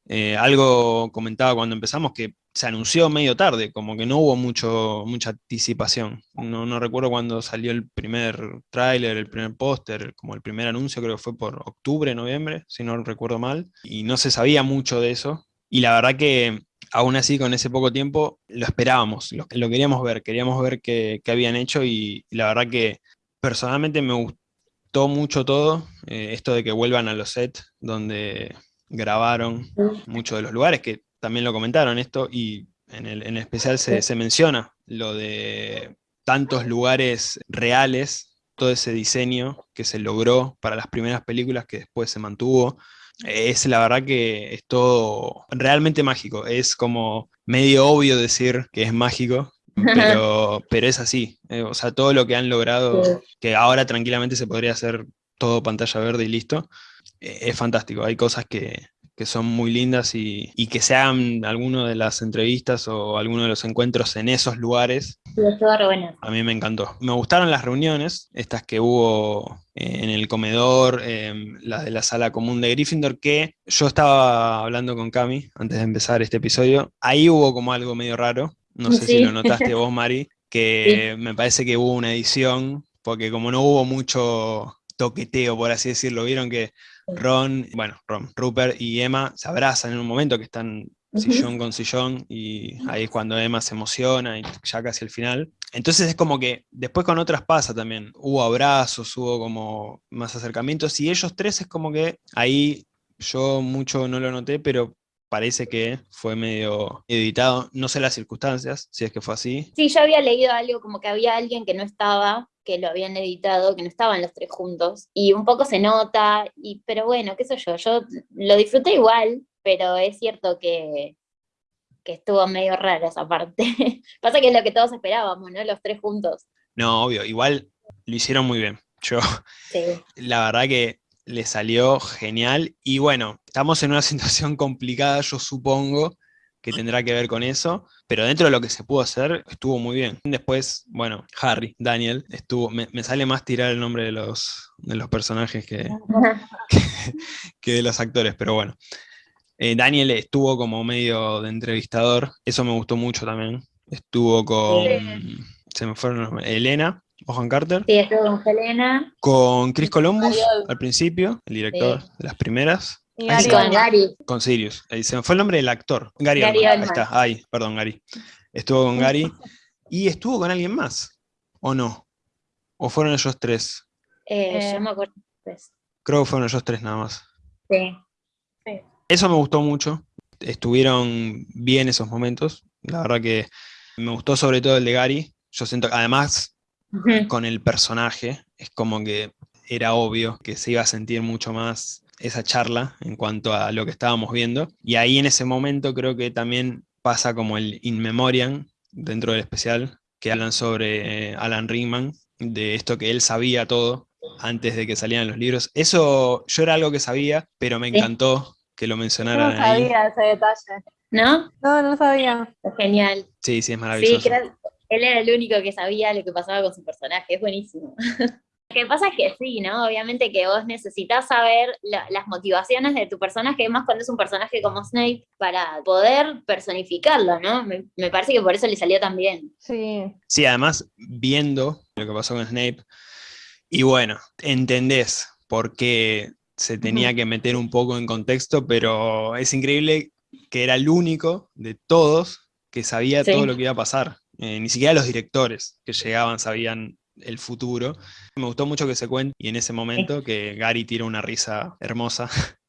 eh, algo comentaba cuando empezamos que se anunció medio tarde, como que no hubo mucho, mucha anticipación. No, no recuerdo cuando salió el primer tráiler, el primer póster, como el primer anuncio, creo que fue por octubre, noviembre, si no recuerdo mal, y no se sabía mucho de eso. Y la verdad que aún así con ese poco tiempo lo esperábamos, lo, queríamos ver, queríamos ver qué, habían hecho y, la verdad que personalmente me gustó mucho todo, eh, esto de que vuelvan a los sets donde grabaron muchos de los lugares, que también lo comentaron esto, y en el, especial se, menciona lo de tantos lugares reales, todo ese diseño que se logró para las primeras películas que después se mantuvo. Es la verdad que es todo realmente mágico. Es como medio obvio decir que es mágico, pero, pero es así. Eh, o sea, todo lo que han logrado, que ahora tranquilamente se podría hacer todo pantalla verde y listo, es fantástico. Hay cosas que, que son muy lindas y, que se hagan alguna de las entrevistas o alguno de los encuentros en esos lugares. A mí me encantó. Me gustaron las reuniones, estas que hubo eh, en el comedor, em, las de la sala común de Gryffindor, que yo estaba hablando con Cami antes de empezar este episodio. Ahí hubo como algo medio raro, no sé si lo notaste vos, Mari, que me parece que hubo una edición, porque como no hubo mucho toqueteo, por así decirlo, vieron que Ron, bueno, Ron, Rupert y Emma se abrazan en un momento que están sillón con sillón y ahí es cuando Emma se emociona y ya casi el final. Entonces es como que después con otras pasa también, hubo abrazos, hubo como más acercamientos y ellos tres es como que ahí yo mucho no lo noté, pero parece que fue medio editado, no sé las circunstancias, si es que fue así. Sí, yo había leído algo como que había alguien que no estaba que lo habían editado, que no estaban los tres juntos, y un poco se nota, y, pero bueno, qué sé yo, yo lo disfruté igual, pero es cierto que, que estuvo medio raro esa parte. Pasa que es lo que todos esperábamos, ¿no? Los tres juntos. No, obvio, igual lo hicieron muy bien. Yo, la verdad que le salió genial, y bueno, estamos en una situación complicada, yo supongo, que tendrá que ver con eso, pero dentro de lo que se pudo hacer, estuvo muy bien. Después, bueno, Harry, Daniel, estuvo, me, sale más tirar el nombre de los, de los personajes que, que, de los actores, pero bueno. Eh, Daniel estuvo como medio de entrevistador, eso me gustó mucho también. Estuvo con, se me fueron Elena, Ojan Carter. Sí, estuvo con Elena. Con Chris Columbus al principio, el director de las primeras con Gary. Con Sirius. Ahí se me fue el nombre del actor. Gary, Ahí está. Ahí, perdón, Gary. Estuvo con Gary. ¿Y estuvo con alguien más? ¿O no? ¿O fueron ellos tres? Eh, yo me acuerdo tres. Creo que fueron ellos tres nada más. Sí. Eso me gustó mucho. Estuvieron bien esos momentos. La verdad que me gustó sobre todo el de Gary. Yo siento que además con el personaje es como que era obvio que se iba a sentir mucho más esa charla en cuanto a lo que estábamos viendo. Y ahí en ese momento creo que también pasa como el in memoriam dentro del especial, que hablan sobre eh, Alan Rickman, de esto que él sabía todo antes de que salieran los libros. Eso yo era algo que sabía, pero me encantó que lo mencionaran. No sabía ese detalle. ¿No? No, no sabía. Genial. Sí, sí, es maravilloso. Sí, él era el único que sabía lo que pasaba con su personaje, es buenísimo. Lo que pasa es que sí, ¿no? Obviamente que vos necesitas saber las motivaciones de tu personaje, más cuando es un personaje como Snape, para poder personificarlo, ¿no? Me, parece que por eso le salió tan bien. Sí. Sí, además, viendo lo que pasó con Snape, y bueno, entendés por qué se tenía que meter un poco en contexto, pero es increíble que era el único de todos que sabía todo lo que iba a pasar. Eh, ni siquiera los directores que llegaban sabían el futuro. Me gustó mucho que se cuente y en ese momento que Gary tira una risa hermosa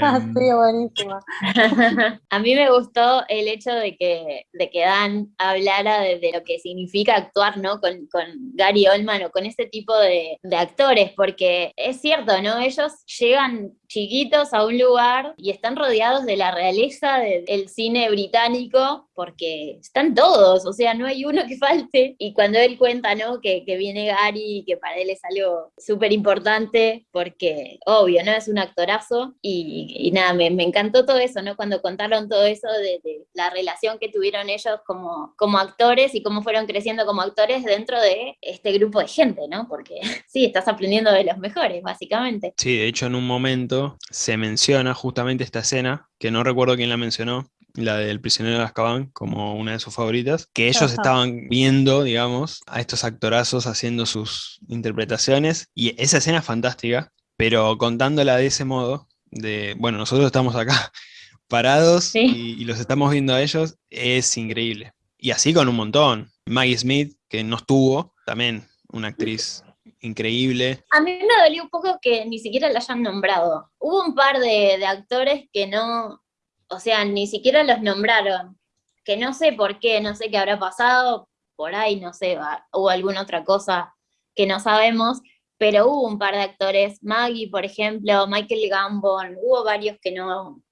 Ah, sí, em, buenísima. a mí me gustó el hecho de que, de que Dan hablara de, lo que significa actuar ¿no? con, Gary Oldman o con ese tipo de, de, actores, porque es cierto, ¿no? Ellos llegan chiquitos a un lugar y están rodeados de la realeza del cine británico porque están todos, o sea, no hay uno que falte. Y cuando él cuenta, ¿no? Que, que viene Gary, que para él es algo súper importante porque, obvio, ¿no? Es un actorazo y, nada, me, me, encantó todo eso, ¿no? Cuando contaron todo eso de, de, la relación que tuvieron ellos como, como actores y cómo fueron creciendo como actores dentro de este grupo de gente, ¿no? Porque sí, estás aprendiendo de los mejores, básicamente. Sí, de hecho en un momento se menciona justamente esta escena, que no recuerdo quién la mencionó, la del prisionero de Azkaban, como una de sus favoritas, que ellos estaban viendo, digamos, a estos actorazos haciendo sus interpretaciones, y esa escena es fantástica, pero contándola de ese modo, de, bueno, nosotros estamos acá parados y, y los estamos viendo a ellos, es increíble. Y así con un montón. Maggie Smith, que no estuvo, también una actriz increíble. A mí me dolió un poco que ni siquiera la hayan nombrado. Hubo un par de, actores que no, o sea, ni siquiera los nombraron. Que no sé por qué, no sé qué habrá pasado, por ahí, no sé, hubo alguna otra cosa que no sabemos, pero hubo un par de actores, Maggie, por ejemplo, Michael Gambon, hubo varios que no,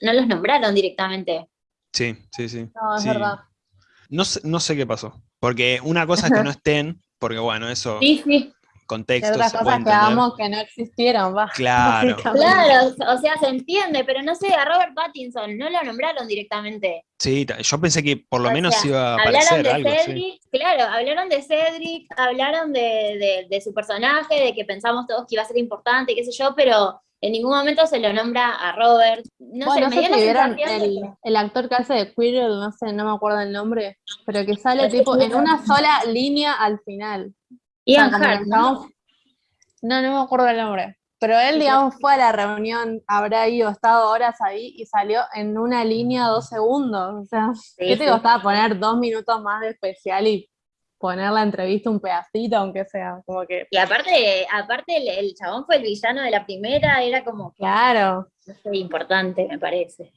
no los nombraron directamente. Sí, sí, sí. No, es verdad. No no sé qué pasó, porque una cosa es que no estén, porque bueno, eso... Sí, sí. Contexto. otras cosas que no existieron, va. Claro. Claro, o sea, se entiende, pero no sé, a Robert Pattinson no lo nombraron directamente. Sí, yo pensé que por lo menos iba a aparecer algo. Cedric, Claro, hablaron de Cedric, hablaron de, de, su personaje, de que pensamos todos que iba a ser importante, qué sé yo, pero en ningún momento se lo nombra a Robert. No sé, me dio vieron el, el, actor que hace de Quirrell, no sé, no me acuerdo el nombre, pero que sale tipo en una sola línea al final. Ian Hart, ¿no? No, no me acuerdo el nombre. Pero él, digamos, fue a la reunión, habrá ido, estado horas ahí y salió en una línea dos segundos. O sea, ¿qué te costaba poner dos minutos más de especial y poner la entrevista un pedacito, aunque sea, como que... Y aparte, aparte el, chabón fue el villano de la primera, era como... Claro. importante, me parece.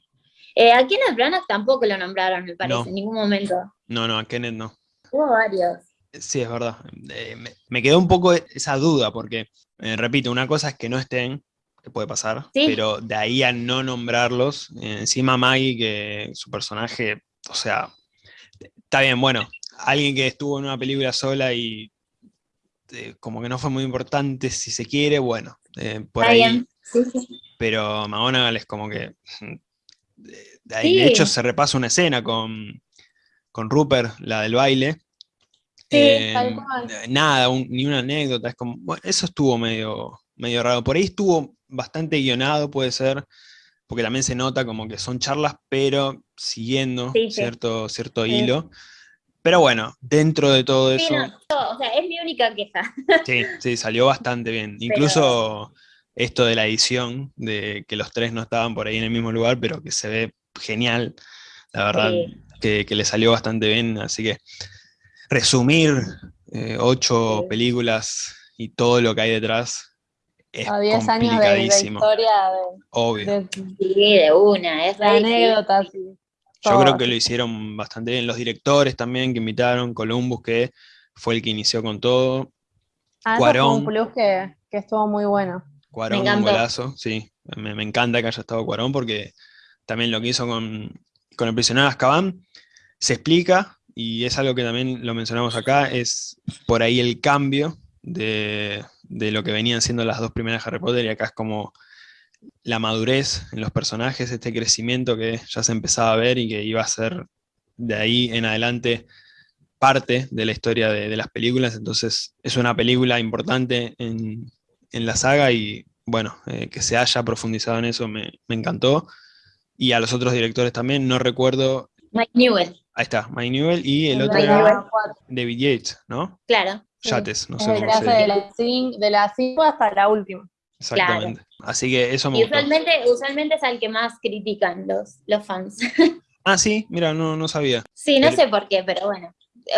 Eh, a Kenneth Branagh tampoco lo nombraron, me parece, en ningún momento. No, no, a Kenneth no. Hubo varios. Sí, es verdad. Eh, me, quedó un poco esa duda, porque, eh, repito, una cosa es que no estén, que puede pasar, pero de ahí a no nombrarlos, encima Maggie, que su personaje, o sea, está bien, bueno, alguien que estuvo en una película sola y eh, como que no fue muy importante, si se quiere, bueno, eh, por ahí. Pero McGonagall es como que... De, ahí, de hecho, se repasa una escena con, con Rupert, la del baile. Eh, nada, ni una anécdota, es como, bueno, eso estuvo medio, medio raro. Por ahí estuvo bastante guionado, puede ser, porque también se nota como que son charlas, pero siguiendo cierto, cierto hilo. Pero bueno, dentro de todo eso... o sea, es mi única queja. Sí, sí, salió bastante bien. Incluso esto de la edición, de que los tres no estaban por ahí en el mismo lugar, pero que se ve genial, la verdad, que, le salió bastante bien. Así que resumir eh, ocho películas y todo lo que hay detrás es a 10 años de, historia Obvio. sí, de una, es la anécdota, sí. Yo creo que lo hicieron bastante bien. Los directores también que invitaron, Columbus, que fue el que inició con todo. Ah, Cuarón. Fue un plus que, estuvo muy bueno. Cuarón, un golazo, sí. Me, encanta que haya estado Cuarón porque también lo que hizo con, con el prisionero Azkaban se explica, y es algo que también lo mencionamos acá, es por ahí el cambio de, de lo que venían siendo las dos primeras Harry Potter, y acá es como la madurez en los personajes, este crecimiento que ya se empezaba a ver y que iba a ser de ahí en adelante parte de la historia de, las películas, entonces es una película importante en, la saga y bueno, eh, que se haya profundizado en eso me, encantó. Y a los otros directores también, no recuerdo... Mike Newell. Ahí está, Mike Newell y el, otro era David Yates, ¿no? Claro. Yates, no sé cómo se De la 5 de la hasta la última. Exactamente. Así que eso me y usualmente, usualmente es al que más critican los, los fans. Ah, sí, mira, no, no sabía. Sí, no Pero- sé por qué, pero bueno.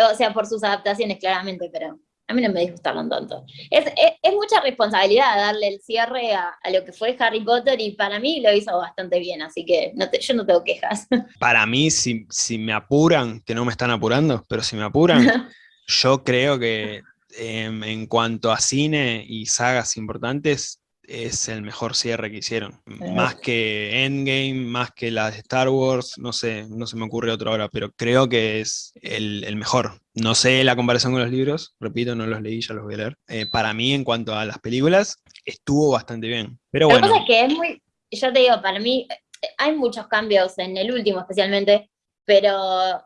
O sea, por sus adaptaciones, claramente, pero a mí no me disgustaron tanto. Es, es, es mucha responsabilidad darle el cierre a, a lo que fue Harry Potter y para mí lo hizo bastante bien, así que no te- yo no tengo quejas. Para mí, si, si me apuran, que no me están apurando, pero si me apuran, yo creo que em, en cuanto a cine y sagas importantes, es el mejor cierre que hicieron. Más que Endgame, más que las de Star Wars, no sé, no se me ocurre otro ahora, pero creo que es el, el mejor. No sé la comparación con los libros, repito, no los leí, ya los voy a leer. Eh, para mí, en cuanto a las películas, estuvo bastante bien. Pero bueno, pasa es que es muy, yo te digo, para mí eh, hay muchos cambios en el último especialmente, pero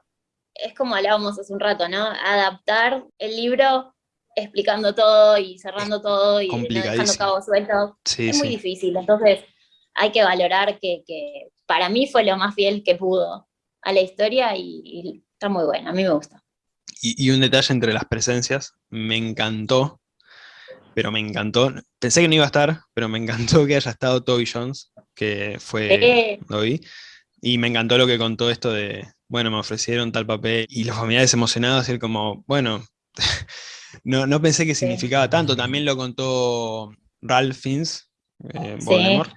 es como hablábamos hace un rato, ¿no? Adaptar el libro explicando todo y cerrando todo y no dejando cabos sueltos. sí, es muy sí. difícil, entonces hay que valorar que, que para mí fue lo más fiel que pudo a la historia y, y está muy bueno, a mí me gusta. Y, y un detalle entre las presencias, me encantó, pero me encantó. Pensé que no iba a estar, pero me encantó que haya estado Toby Jones, que fue Eh, Dobby. Y me encantó lo que contó esto de, bueno, me ofrecieron tal papel y los familiares emocionados, y él como, bueno, no, no pensé que significaba tanto. También lo contó Ralph Fiennes, eh, Sí. Voldemort,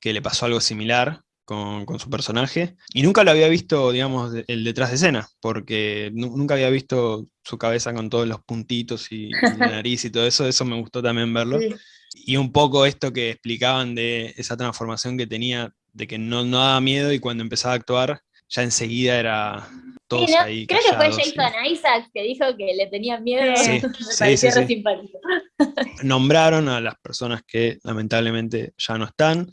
que le pasó algo similar con, con su personaje. Y nunca lo había visto, digamos, el detrás de escena, porque nu- nunca había visto su cabeza con todos los puntitos y, y la nariz y todo eso. Eso me gustó también verlo. sí. Y un poco esto que explicaban de esa transformación que tenía, de que no, no daba miedo y cuando empezaba a actuar, ya enseguida era todos Sí, ¿no? ahí Creo que fue y- Jason Isaacs que dijo que le tenía miedo. Sí. me Sí, sí. Nombraron a las personas que lamentablemente ya no están.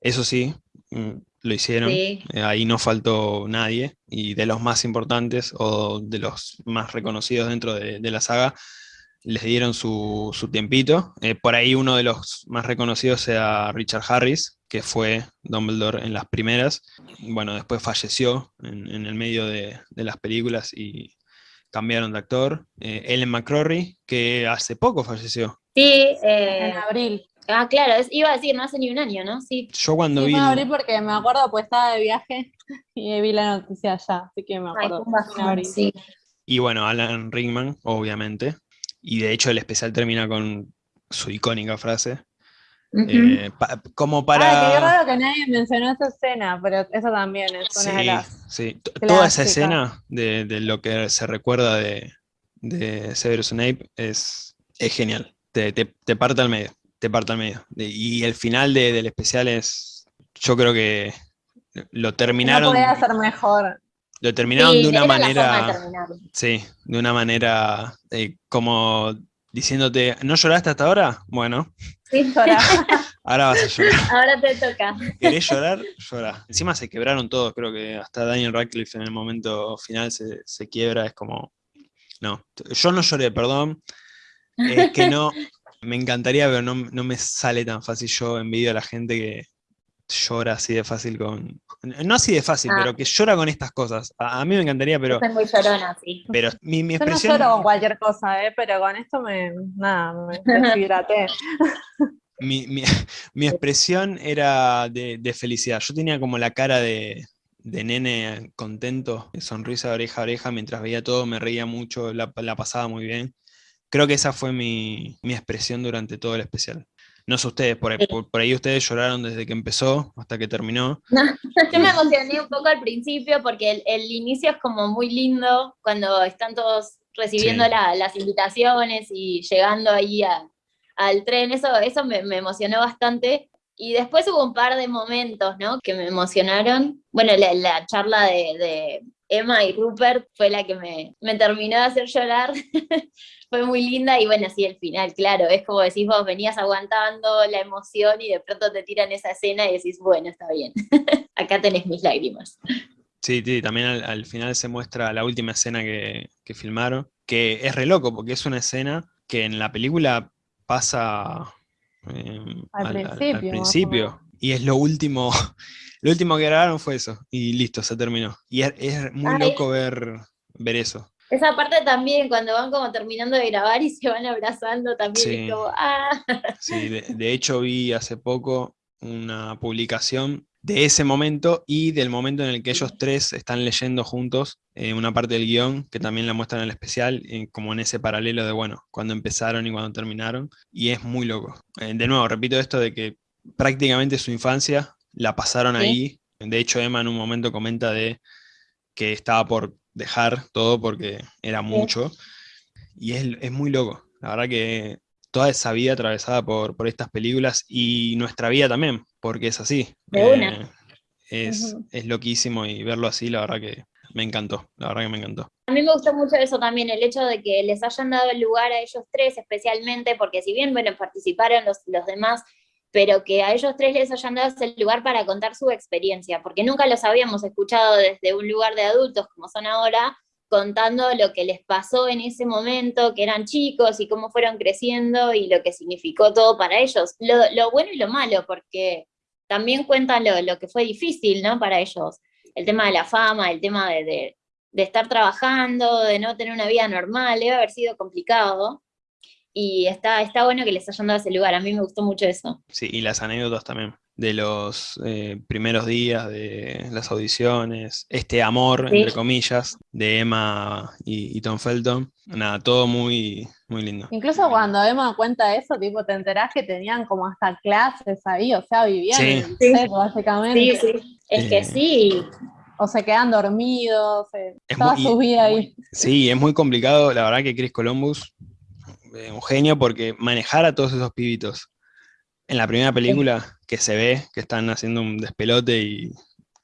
Eso sí, mm, lo hicieron. Eh, Ahí no faltó nadie. Y de los más importantes o de los más reconocidos dentro de, de la saga, les dieron su, su tiempito. Eh, por ahí uno de los más reconocidos sea Richard Harris, que fue Dumbledore en las primeras. Bueno, después falleció en, en el medio de, de las películas y cambiaron de actor. Eh, Ellen McCrory, que hace poco falleció. Sí, eh, En abril. ah, claro, es- iba a decir, no hace ni un año, ¿no? Sí. Yo cuando Sí, vi... en abril porque me acuerdo, pues estaba de viaje y vi la noticia allá, así que me Ay, acuerdo. en bajón, abril. sí. Y bueno, Alan Rickman, obviamente. Y de hecho el especial termina con su icónica frase. Ujú. eh, pa- como Ah, qué para... raro que nadie mencionó esa escena, pero esa también es una de Sí, las... sí. T- Toda esa clásicas. escena de, de lo que se recuerda de, de Severus Snape es, es genial. Te, te, te parte al medio. Te parte al medio. De- y el final de- del especial es. Yo creo que lo No terminaron. podía ser mejor. Lo terminaron Sí, de una manera. de. Sí, de una manera eh, como diciéndote, ¿no lloraste hasta ahora? Bueno, Sí. Llora. ahora vas a llorar. Ahora te toca. ¿Querés llorar? Llora. Encima se quebraron todos, creo que hasta Daniel Radcliffe en el momento final se, se quiebra, es como, no, yo no lloré, perdón, es que no, me encantaría, pero no, no me sale tan fácil, yo envidio a la gente que llora así de fácil con, no así de fácil, Ah. pero que llora con estas cosas. A, a mí me encantaría, pero, Soy muy llorona, sí. pero mi, mi Yo no expresión... lloro con cualquier cosa, ¿eh? pero con esto me, nada, me deshidraté. mi, mi- mi expresión era de, de felicidad. Yo tenía como la cara de, de nene contento, sonrisa de oreja a oreja, mientras veía todo, me reía mucho, la, la pasaba muy bien. Creo que esa fue mi, mi expresión durante todo el especial. No sé ustedes, por, ahí- Sí. por, por ahí ustedes lloraron desde que empezó hasta que terminó. Yo me emocioné un poco al principio porque el, el inicio es como muy lindo cuando están todos recibiendo Sí. la- las invitaciones y llegando ahí a- al tren. Eso, eso me, me emocionó bastante. Y después hubo un par de momentos, ¿no? Que me emocionaron. Bueno, la, la charla de, de Emma y Rupert fue la que me, me terminó de hacer llorar. fue muy linda y bueno, sí, el final, claro, es como decís vos, venías aguantando la emoción y de pronto te tiran esa escena y decís, bueno, está bien, acá tenés mis lágrimas. Sí, sí, también al, al final se muestra la última escena que, que filmaron, que es re loco, porque es una escena que en la película pasa eh, Al principio, y es lo último, lo último que grabaron fue eso, y listo, se terminó. Y es, es muy Ay. loco ver, ver eso. Esa parte también, cuando van como terminando de grabar y se van abrazando, también Sí. es como, ah, Sí, de, de hecho vi hace poco una publicación de ese momento y del momento en el que ellos tres están leyendo juntos eh, una parte del guion, que también la muestran en el especial, eh, como en ese paralelo de, bueno, cuando empezaron y cuando terminaron, y es muy loco. Eh, de nuevo, repito esto de que prácticamente su infancia la pasaron ahí, de hecho Emma en un momento comenta de que estaba por dejar todo porque era mucho, y es, es muy loco, la verdad que toda esa vida atravesada por, por estas películas y nuestra vida también, porque es así. Eh, es, es, loquísimo y verlo así, la verdad que me encantó, la verdad que me encantó. A mí me gustó mucho eso también, el hecho de que les hayan dado el lugar a ellos tres especialmente, porque si bien, bueno, participaron los, los demás, pero que a ellos tres les hayan dado ese lugar para contar su experiencia, porque nunca los habíamos escuchado desde un lugar de adultos como son ahora, contando lo que les pasó en ese momento, que eran chicos y cómo fueron creciendo y lo que significó todo para ellos, lo, bueno y lo malo, porque también cuentan lo, que fue difícil ¿no? para ellos, el tema de la fama, el tema de, de, estar trabajando, de no tener una vida normal, debe haber sido complicado, y está, está bueno que les hayan dado ese lugar, a mí me gustó mucho eso. Sí, y las anécdotas también de los eh, primeros días de las audiciones, este amor, entre comillas, de Emma y, Tom Felton. Nada, todo muy, muy lindo. Incluso cuando Emma cuenta eso, tipo, te enterás que tenían como hasta clases ahí, o sea, vivían en el set, básicamente. Sí, sí, es que sí. O se quedan dormidos, eh, toda su vida ahí. Sí, es muy complicado, la verdad que Chris Columbus, eh, un genio, porque manejar a todos esos pibitos en la primera película que se ve que están haciendo un despelote y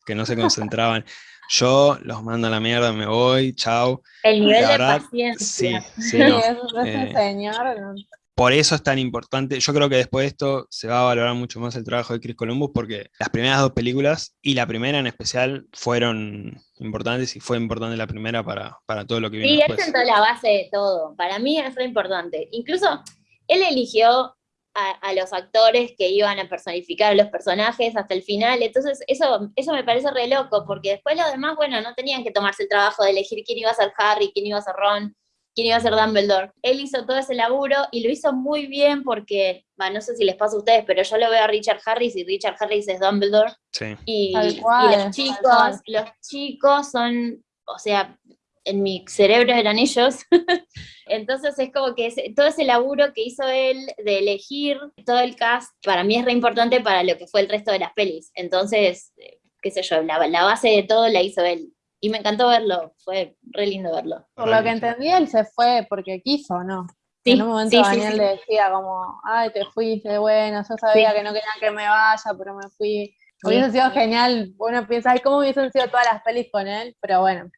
que no se concentraban. Yo los mando a la mierda, me voy, chao. El nivel de paciencia. Sí, sí, eh, señor. Por eso es tan importante. Yo creo que después de esto se va a valorar mucho más el trabajo de Chris Columbus porque las primeras dos películas y la primera en especial fueron importantes y fue importante la primera para, para todo lo que vino Sí, después. él sentó la base de todo. Para mí es re importante. Incluso él eligió a, los actores que iban a personificar a los personajes hasta el final, entonces eso, eso me parece re loco, porque después los demás, bueno, no tenían que tomarse el trabajo de elegir quién iba a ser Harry, quién iba a ser Ron, quién iba a ser Dumbledore. Él hizo todo ese laburo y lo hizo muy bien porque, no sé si les pasa a ustedes, pero yo lo veo a Richard Harris y Richard Harris es Dumbledore. Sí. Y, los chicos, los chicos son, o sea, en mi cerebro eran ellos. Entonces es como que todo ese laburo que hizo él de elegir todo el cast, para mí es re importante para lo que fue el resto de las pelis. Entonces, eh, qué sé yo, la, base de todo la hizo él. Y me encantó verlo, fue re lindo verlo. Por lo que entendí, él se fue porque quiso, ¿no? Sí, en un momento Daniel le decía como, ay, te fuiste, bueno, yo sabía que no quería que me vaya, pero me fui. Hubiese sido genial, uno piensa, ay, ¿cómo hubiesen sido todas las pelis con él? Pero bueno,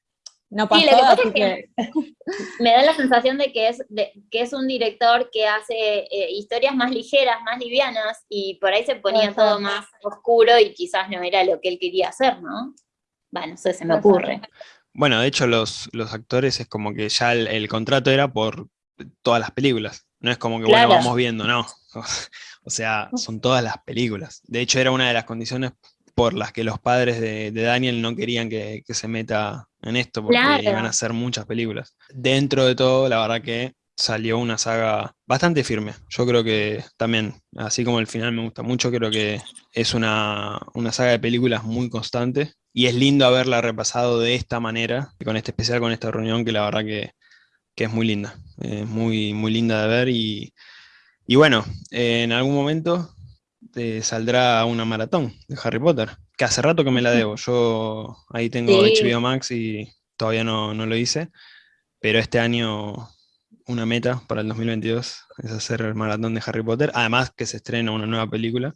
no pasó, sí, lo que me da la sensación de que es, que es un director que hace eh, historias más ligeras, más livianas, y por ahí se ponía todo más oscuro y quizás no era lo que él quería hacer, ¿no? Bueno, eso se me ocurre. Bueno, de hecho los, los actores es como que ya el, contrato era por todas las películas. No es como que, bueno, vamos viendo, no. O sea, son todas las películas. De hecho, era una de las condiciones por las que los padres de, Daniel no querían que, se meta en esto, porque iban a hacer muchas películas. Dentro de todo, la verdad que salió una saga bastante firme. Yo creo que también, así como el final me gusta mucho, creo que es una, saga de películas muy constante y es lindo haberla repasado de esta manera, con este especial, con esta reunión, que la verdad que, es muy linda, es muy, muy linda de ver y, y bueno, en algún momento saldrá una maratón de Harry Potter, que hace rato que me la debo. Yo ahí tengo HBO Max y todavía no, lo hice, pero este año una meta para el 2022 es hacer el maratón de Harry Potter, además que se estrena una nueva película,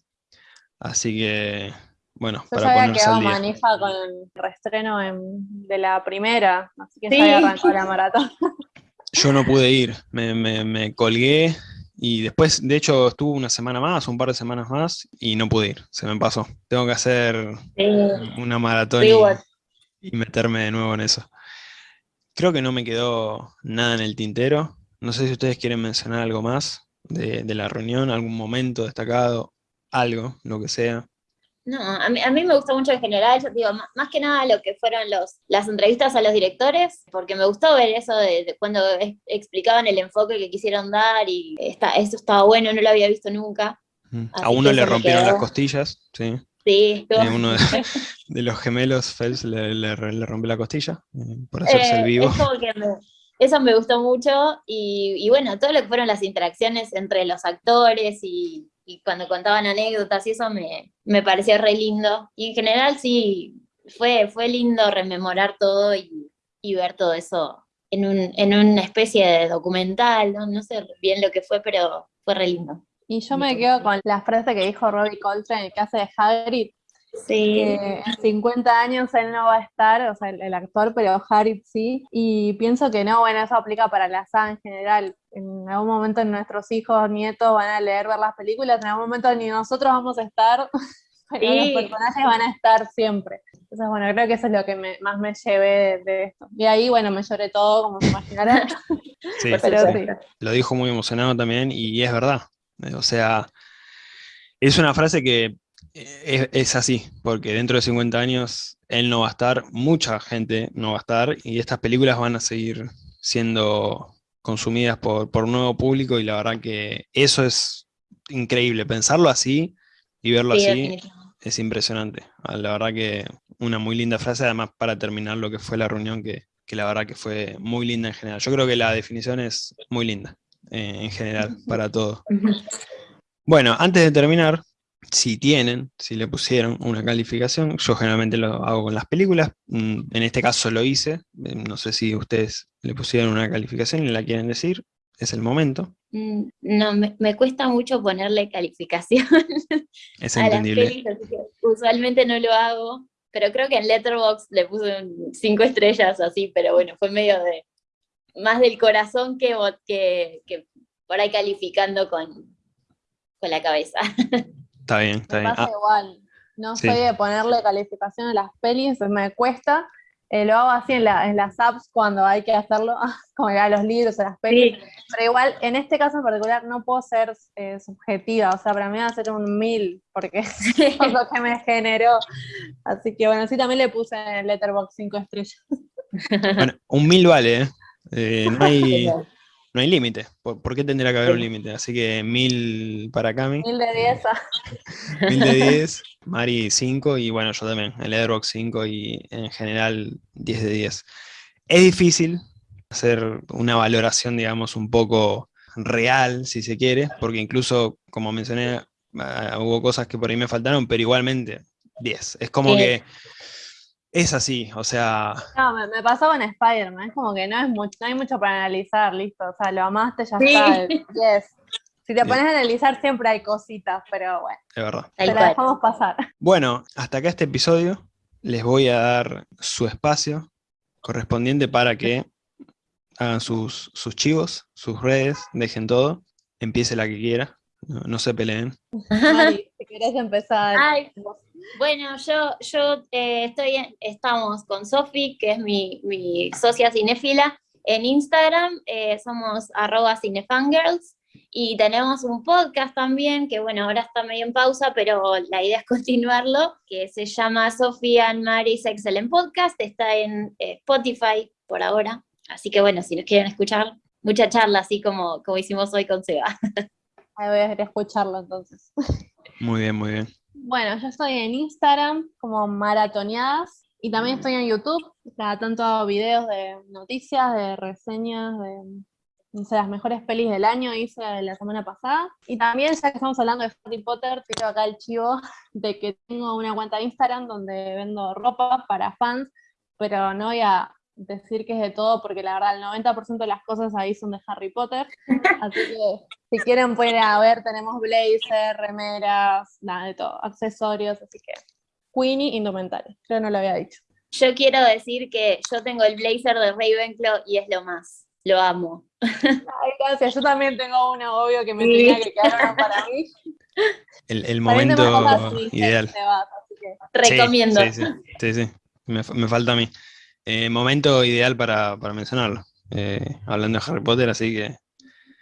así que bueno, para ponerse al día. manija con el reestreno de la primera, así que se arrancó la maratón. Yo no pude ir, me, me colgué y después, de hecho, estuve una semana más, un par de semanas más, y no pude ir, se me pasó. Tengo que hacer una maratón y, meterme de nuevo en eso. Creo que no me quedó nada en el tintero. No sé si ustedes quieren mencionar algo más de, de la reunión, algún momento destacado, algo, lo que sea. No, a mí, a mí, me gustó mucho en general, digo, más, que nada lo que fueron los, las entrevistas a los directores, porque me gustó ver eso de, cuando explicaban el enfoque que quisieron dar y está, eso estaba bueno, no lo había visto nunca. a uno le rompieron las costillas, sí. Sí, Eh, uno de, de los gemelos, Phelps, le, le, le rompe la costilla eh, por hacerse el Eh, vivo. es como que me- eso me gustó mucho y, y bueno, todo lo que fueron las interacciones entre los actores y, y cuando contaban anécdotas y eso me, me pareció re lindo. Y en general sí, fue, fue lindo rememorar todo y, y ver todo eso en, un, en una especie de documental, ¿no? no sé bien lo que fue, pero fue re lindo. Y yo me quedo con la frase que dijo Robbie Coltrane, que hace de Hagrid, Sí, que en 50 años él no va a estar, o sea, el, el actor, pero Hagrid sí, y pienso que no, bueno, eso aplica para la saga en general. En algún momento nuestros hijos, nietos van a leer, ver las películas, en algún momento ni nosotros vamos a estar, pero Sí. los personajes van a estar siempre. Entonces, bueno, creo que eso es lo que me- más me llevé de, de esto. Y ahí, bueno, me lloré todo, como se imaginarán, Sí, pero sí. lo dijo muy emocionado también y es verdad. O sea, es una frase que es, es así, porque dentro de 50 años él no va a estar, mucha gente no va a estar y estas películas van a seguir siendo consumidas por, por un nuevo público y la verdad que eso es increíble, pensarlo así y verlo Sí, así es impresionante. Ah, La verdad que una muy linda frase, además para terminar lo que fue la reunión, que, que la verdad que fue muy linda en general. Yo creo que la definición es muy linda eh, en general para todo. Bueno, antes de terminar, si tienen, si le pusieron una calificación, yo generalmente lo hago con las películas, mm, en este caso lo hice, eh, no sé si ustedes le pusieron una calificación y la quieren decir, es el momento, Mm, No, me, me cuesta mucho ponerle calificación es a entendible. usualmente no lo hago, pero creo que en Letterboxd le puse cinco estrellas así, pero bueno, fue medio de más del corazón que, que, que por ahí calificando con, con la cabeza. Está bien, está Me bien. pasa Ah, igual. No sí. soy de ponerle calificación a las pelis, me cuesta. Eh, lo hago así en, la- en las apps cuando hay que hacerlo, como a los libros, a las pelis. Pero igual, en este caso en particular, no puedo ser eh, subjetiva. O sea, para mí va a ser un mil, porque es lo que me generó. Así que bueno, sí, también le puse en el Letterboxd cinco estrellas. Bueno, un mil vale, ¿eh? Eh, no hay, no hay límite. ¿Por, por qué tendría que haber un límite? Así que mil para Cami, Mil de diez. ah. mil de 10, Mari 5 y bueno, yo también, el Letterboxd 5 y en general 10 de 10. Es difícil hacer una valoración, digamos, un poco real, si se quiere, porque incluso, como mencioné, ah, hubo cosas que por ahí me faltaron, pero igualmente 10. Es como que es así, o sea, No, me, me pasó con Spider-Man, es como que no, es mucho, no hay mucho para analizar, listo. O sea, lo amaste, ya Sí. está. Yes. Si te pones a analizar, siempre hay cositas, pero bueno, es verdad. Te la dejamos pasar. Bueno, hasta acá este episodio. Les voy a dar su espacio correspondiente para que hagan sus, sus chivos, sus redes, dejen todo. Empiece la que quiera. No, no se peleen. Mari, si querés empezar. Ay, bueno, yo, yo eh, estoy en- estamos con Sofi, que es mi, mi socia cinéfila, en Instagram, eh, somos arroba cinefangirls, y tenemos un podcast también, que bueno, ahora está medio en pausa, pero la idea es continuarlo, que se llama Sofía and Mary's Excellent Podcast, está en eh, Spotify por ahora, así que bueno, si nos quieren escuchar, mucha charla, así como, como hicimos hoy con Seba. Ahí voy a escucharlo entonces. Muy bien, muy bien. Bueno, yo estoy en Instagram como maratoneadas y también estoy en YouTube. Cada tanto hago videos de noticias, de reseñas, de no sé, las mejores pelis del año hice la semana pasada. Y también, ya que estamos hablando de Harry Potter, tiro acá el chivo de que tengo una cuenta de Instagram donde vendo ropa para fans, pero no voy a decir que es de todo porque la verdad el 90% de las cosas ahí son de Harry Potter. Así que si quieren pueden a ver, tenemos blazer, remeras, nada de todo, accesorios, así que Queenie indumentaria, creo que no lo había dicho. Yo quiero decir que yo tengo el blazer de Ravenclaw y es lo más, lo amo. Ay, gracias, yo también tengo uno obvio que me Sí. tenía que quedar uno para mí. El, momento ideal. te vas, así que- Sí, Recomiendo. Sí, sí, sí, sí. Me, fa- me falta a mí. Eh, momento ideal para, para mencionarlo. Eh, hablando de Harry Potter, así que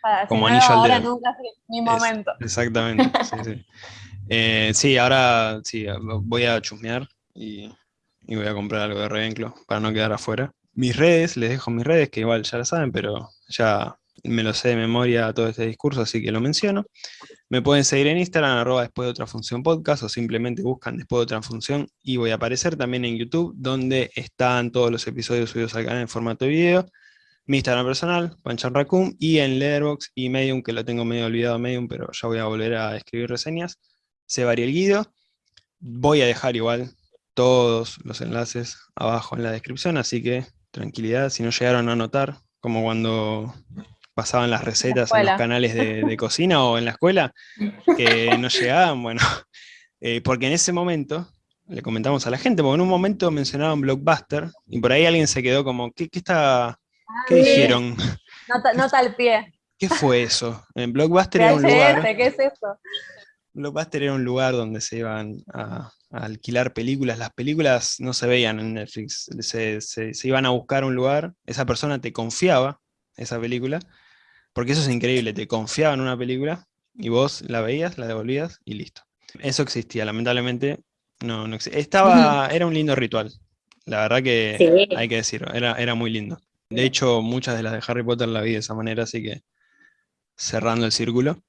para- si Como no, anillo al dedo. nunca mi Es- momento. Exactamente, sí, sí. Eh, sí, ahora sí, voy a chusmear y, y voy a comprar algo de Ravenclaw para no quedar afuera. Mis redes, les dejo mis redes, que igual ya la saben, pero ya me lo sé de memoria todo este discurso, así que lo menciono. Me pueden seguir en Instagram, arroba después de otra función podcast, o simplemente buscan después de otra función y voy a aparecer también en YouTube, donde están todos los episodios subidos al canal en formato de video. Mi Instagram personal, Panchan y en Letterboxd y Medium, que lo tengo medio olvidado Medium, pero ya voy a volver a escribir reseñas, se varía el Guido. Voy a dejar igual todos los enlaces abajo en la descripción, así que tranquilidad, si no llegaron a notar, como cuando pasaban las recetas en, los canales de, cocina o en la escuela, que no llegaban, bueno, eh, porque en ese momento, le comentamos a la gente, porque en un momento mencionaban Blockbuster, y por ahí alguien se quedó como, ¿qué, está, qué dijeron? Nota, al pie. ¿Qué fue eso? En Blockbuster era un lugar... ¿Qué es eso? Blockbuster era un lugar donde se iban a, alquilar películas. Las películas no se veían en Netflix, se, se, iban a buscar un lugar, esa persona te confiaba esa película, porque eso es increíble, te confiaba en una película y vos la veías, la devolvías y listo. Eso existía, lamentablemente no, no existía. Estaba, era un lindo ritual, la verdad que hay que decirlo, era, era muy lindo. De hecho, muchas de las de Harry Potter la vi de esa manera, así que cerrando el círculo,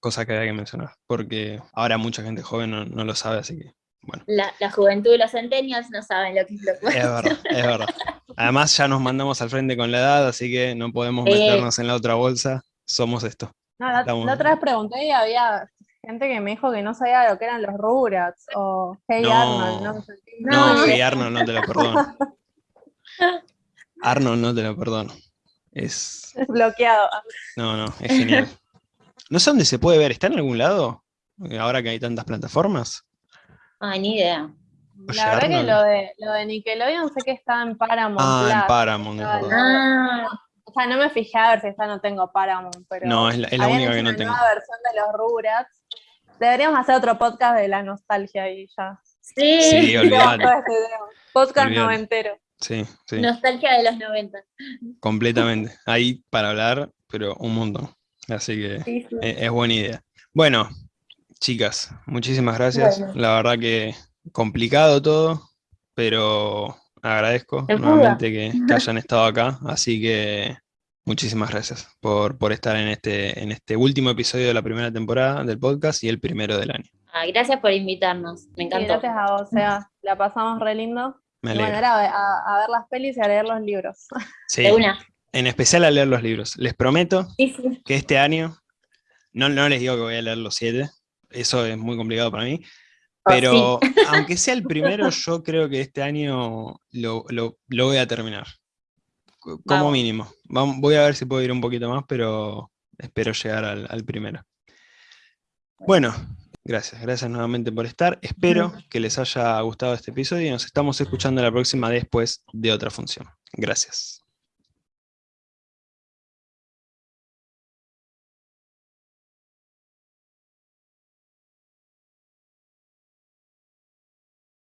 cosa que había que mencionar, porque ahora mucha gente joven no, lo sabe, así que bueno. La, juventud y los centennials no saben lo que es lo Es verdad, es verdad. Además ya nos mandamos al frente con la edad, así que no podemos meternos en la otra bolsa, somos esto. la, otra vez pregunté y había gente que me dijo que no sabía lo que eran los Rugrats o Hey Arnold. No, no, no Hey Arnold no te lo perdono. Arnold no te lo perdono. Es... es bloqueado. No, no, es genial. No sé dónde se puede ver, ¿está en algún lado? Ahora que hay tantas plataformas. Ah, ni idea. La verdad que lo de, lo de Nickelodeon sé que está en Paramount. Ah, en Paramount. Ah. O sea, no me fijé a ver si está no tengo Paramount, pero... No, es la, es la única que no tengo. nueva versión de los Rugrats. Deberíamos hacer otro podcast de la nostalgia ahí ya. Sí, sí olvidate. Podcast noventero. Sí, sí. Nostalgia de los 90. Completamente. Ahí para hablar, pero un montón. Así que es, buena idea. Bueno, chicas, muchísimas gracias. La verdad que complicado todo, pero agradezco nuevamente que, hayan estado acá. Así que muchísimas gracias por, por, estar en este, en este último episodio de la primera temporada del podcast y el primero del año. Ah, gracias por invitarnos, me encantó. gracias a vos, o sea, la pasamos re lindo. Me bueno, era a, ver las pelis y a leer los libros. Sí, en especial a leer los libros. Les prometo que este año, no, no les digo que voy a leer los siete, eso es muy complicado para mí, oh, pero aunque sea el primero, yo creo que este año lo, voy a terminar. Como mínimo. voy a ver si puedo ir un poquito más, pero espero llegar al primero. Bueno, Gracias, gracias nuevamente por estar. Espero que les haya gustado este episodio y nos estamos escuchando la próxima después de otra función. Gracias.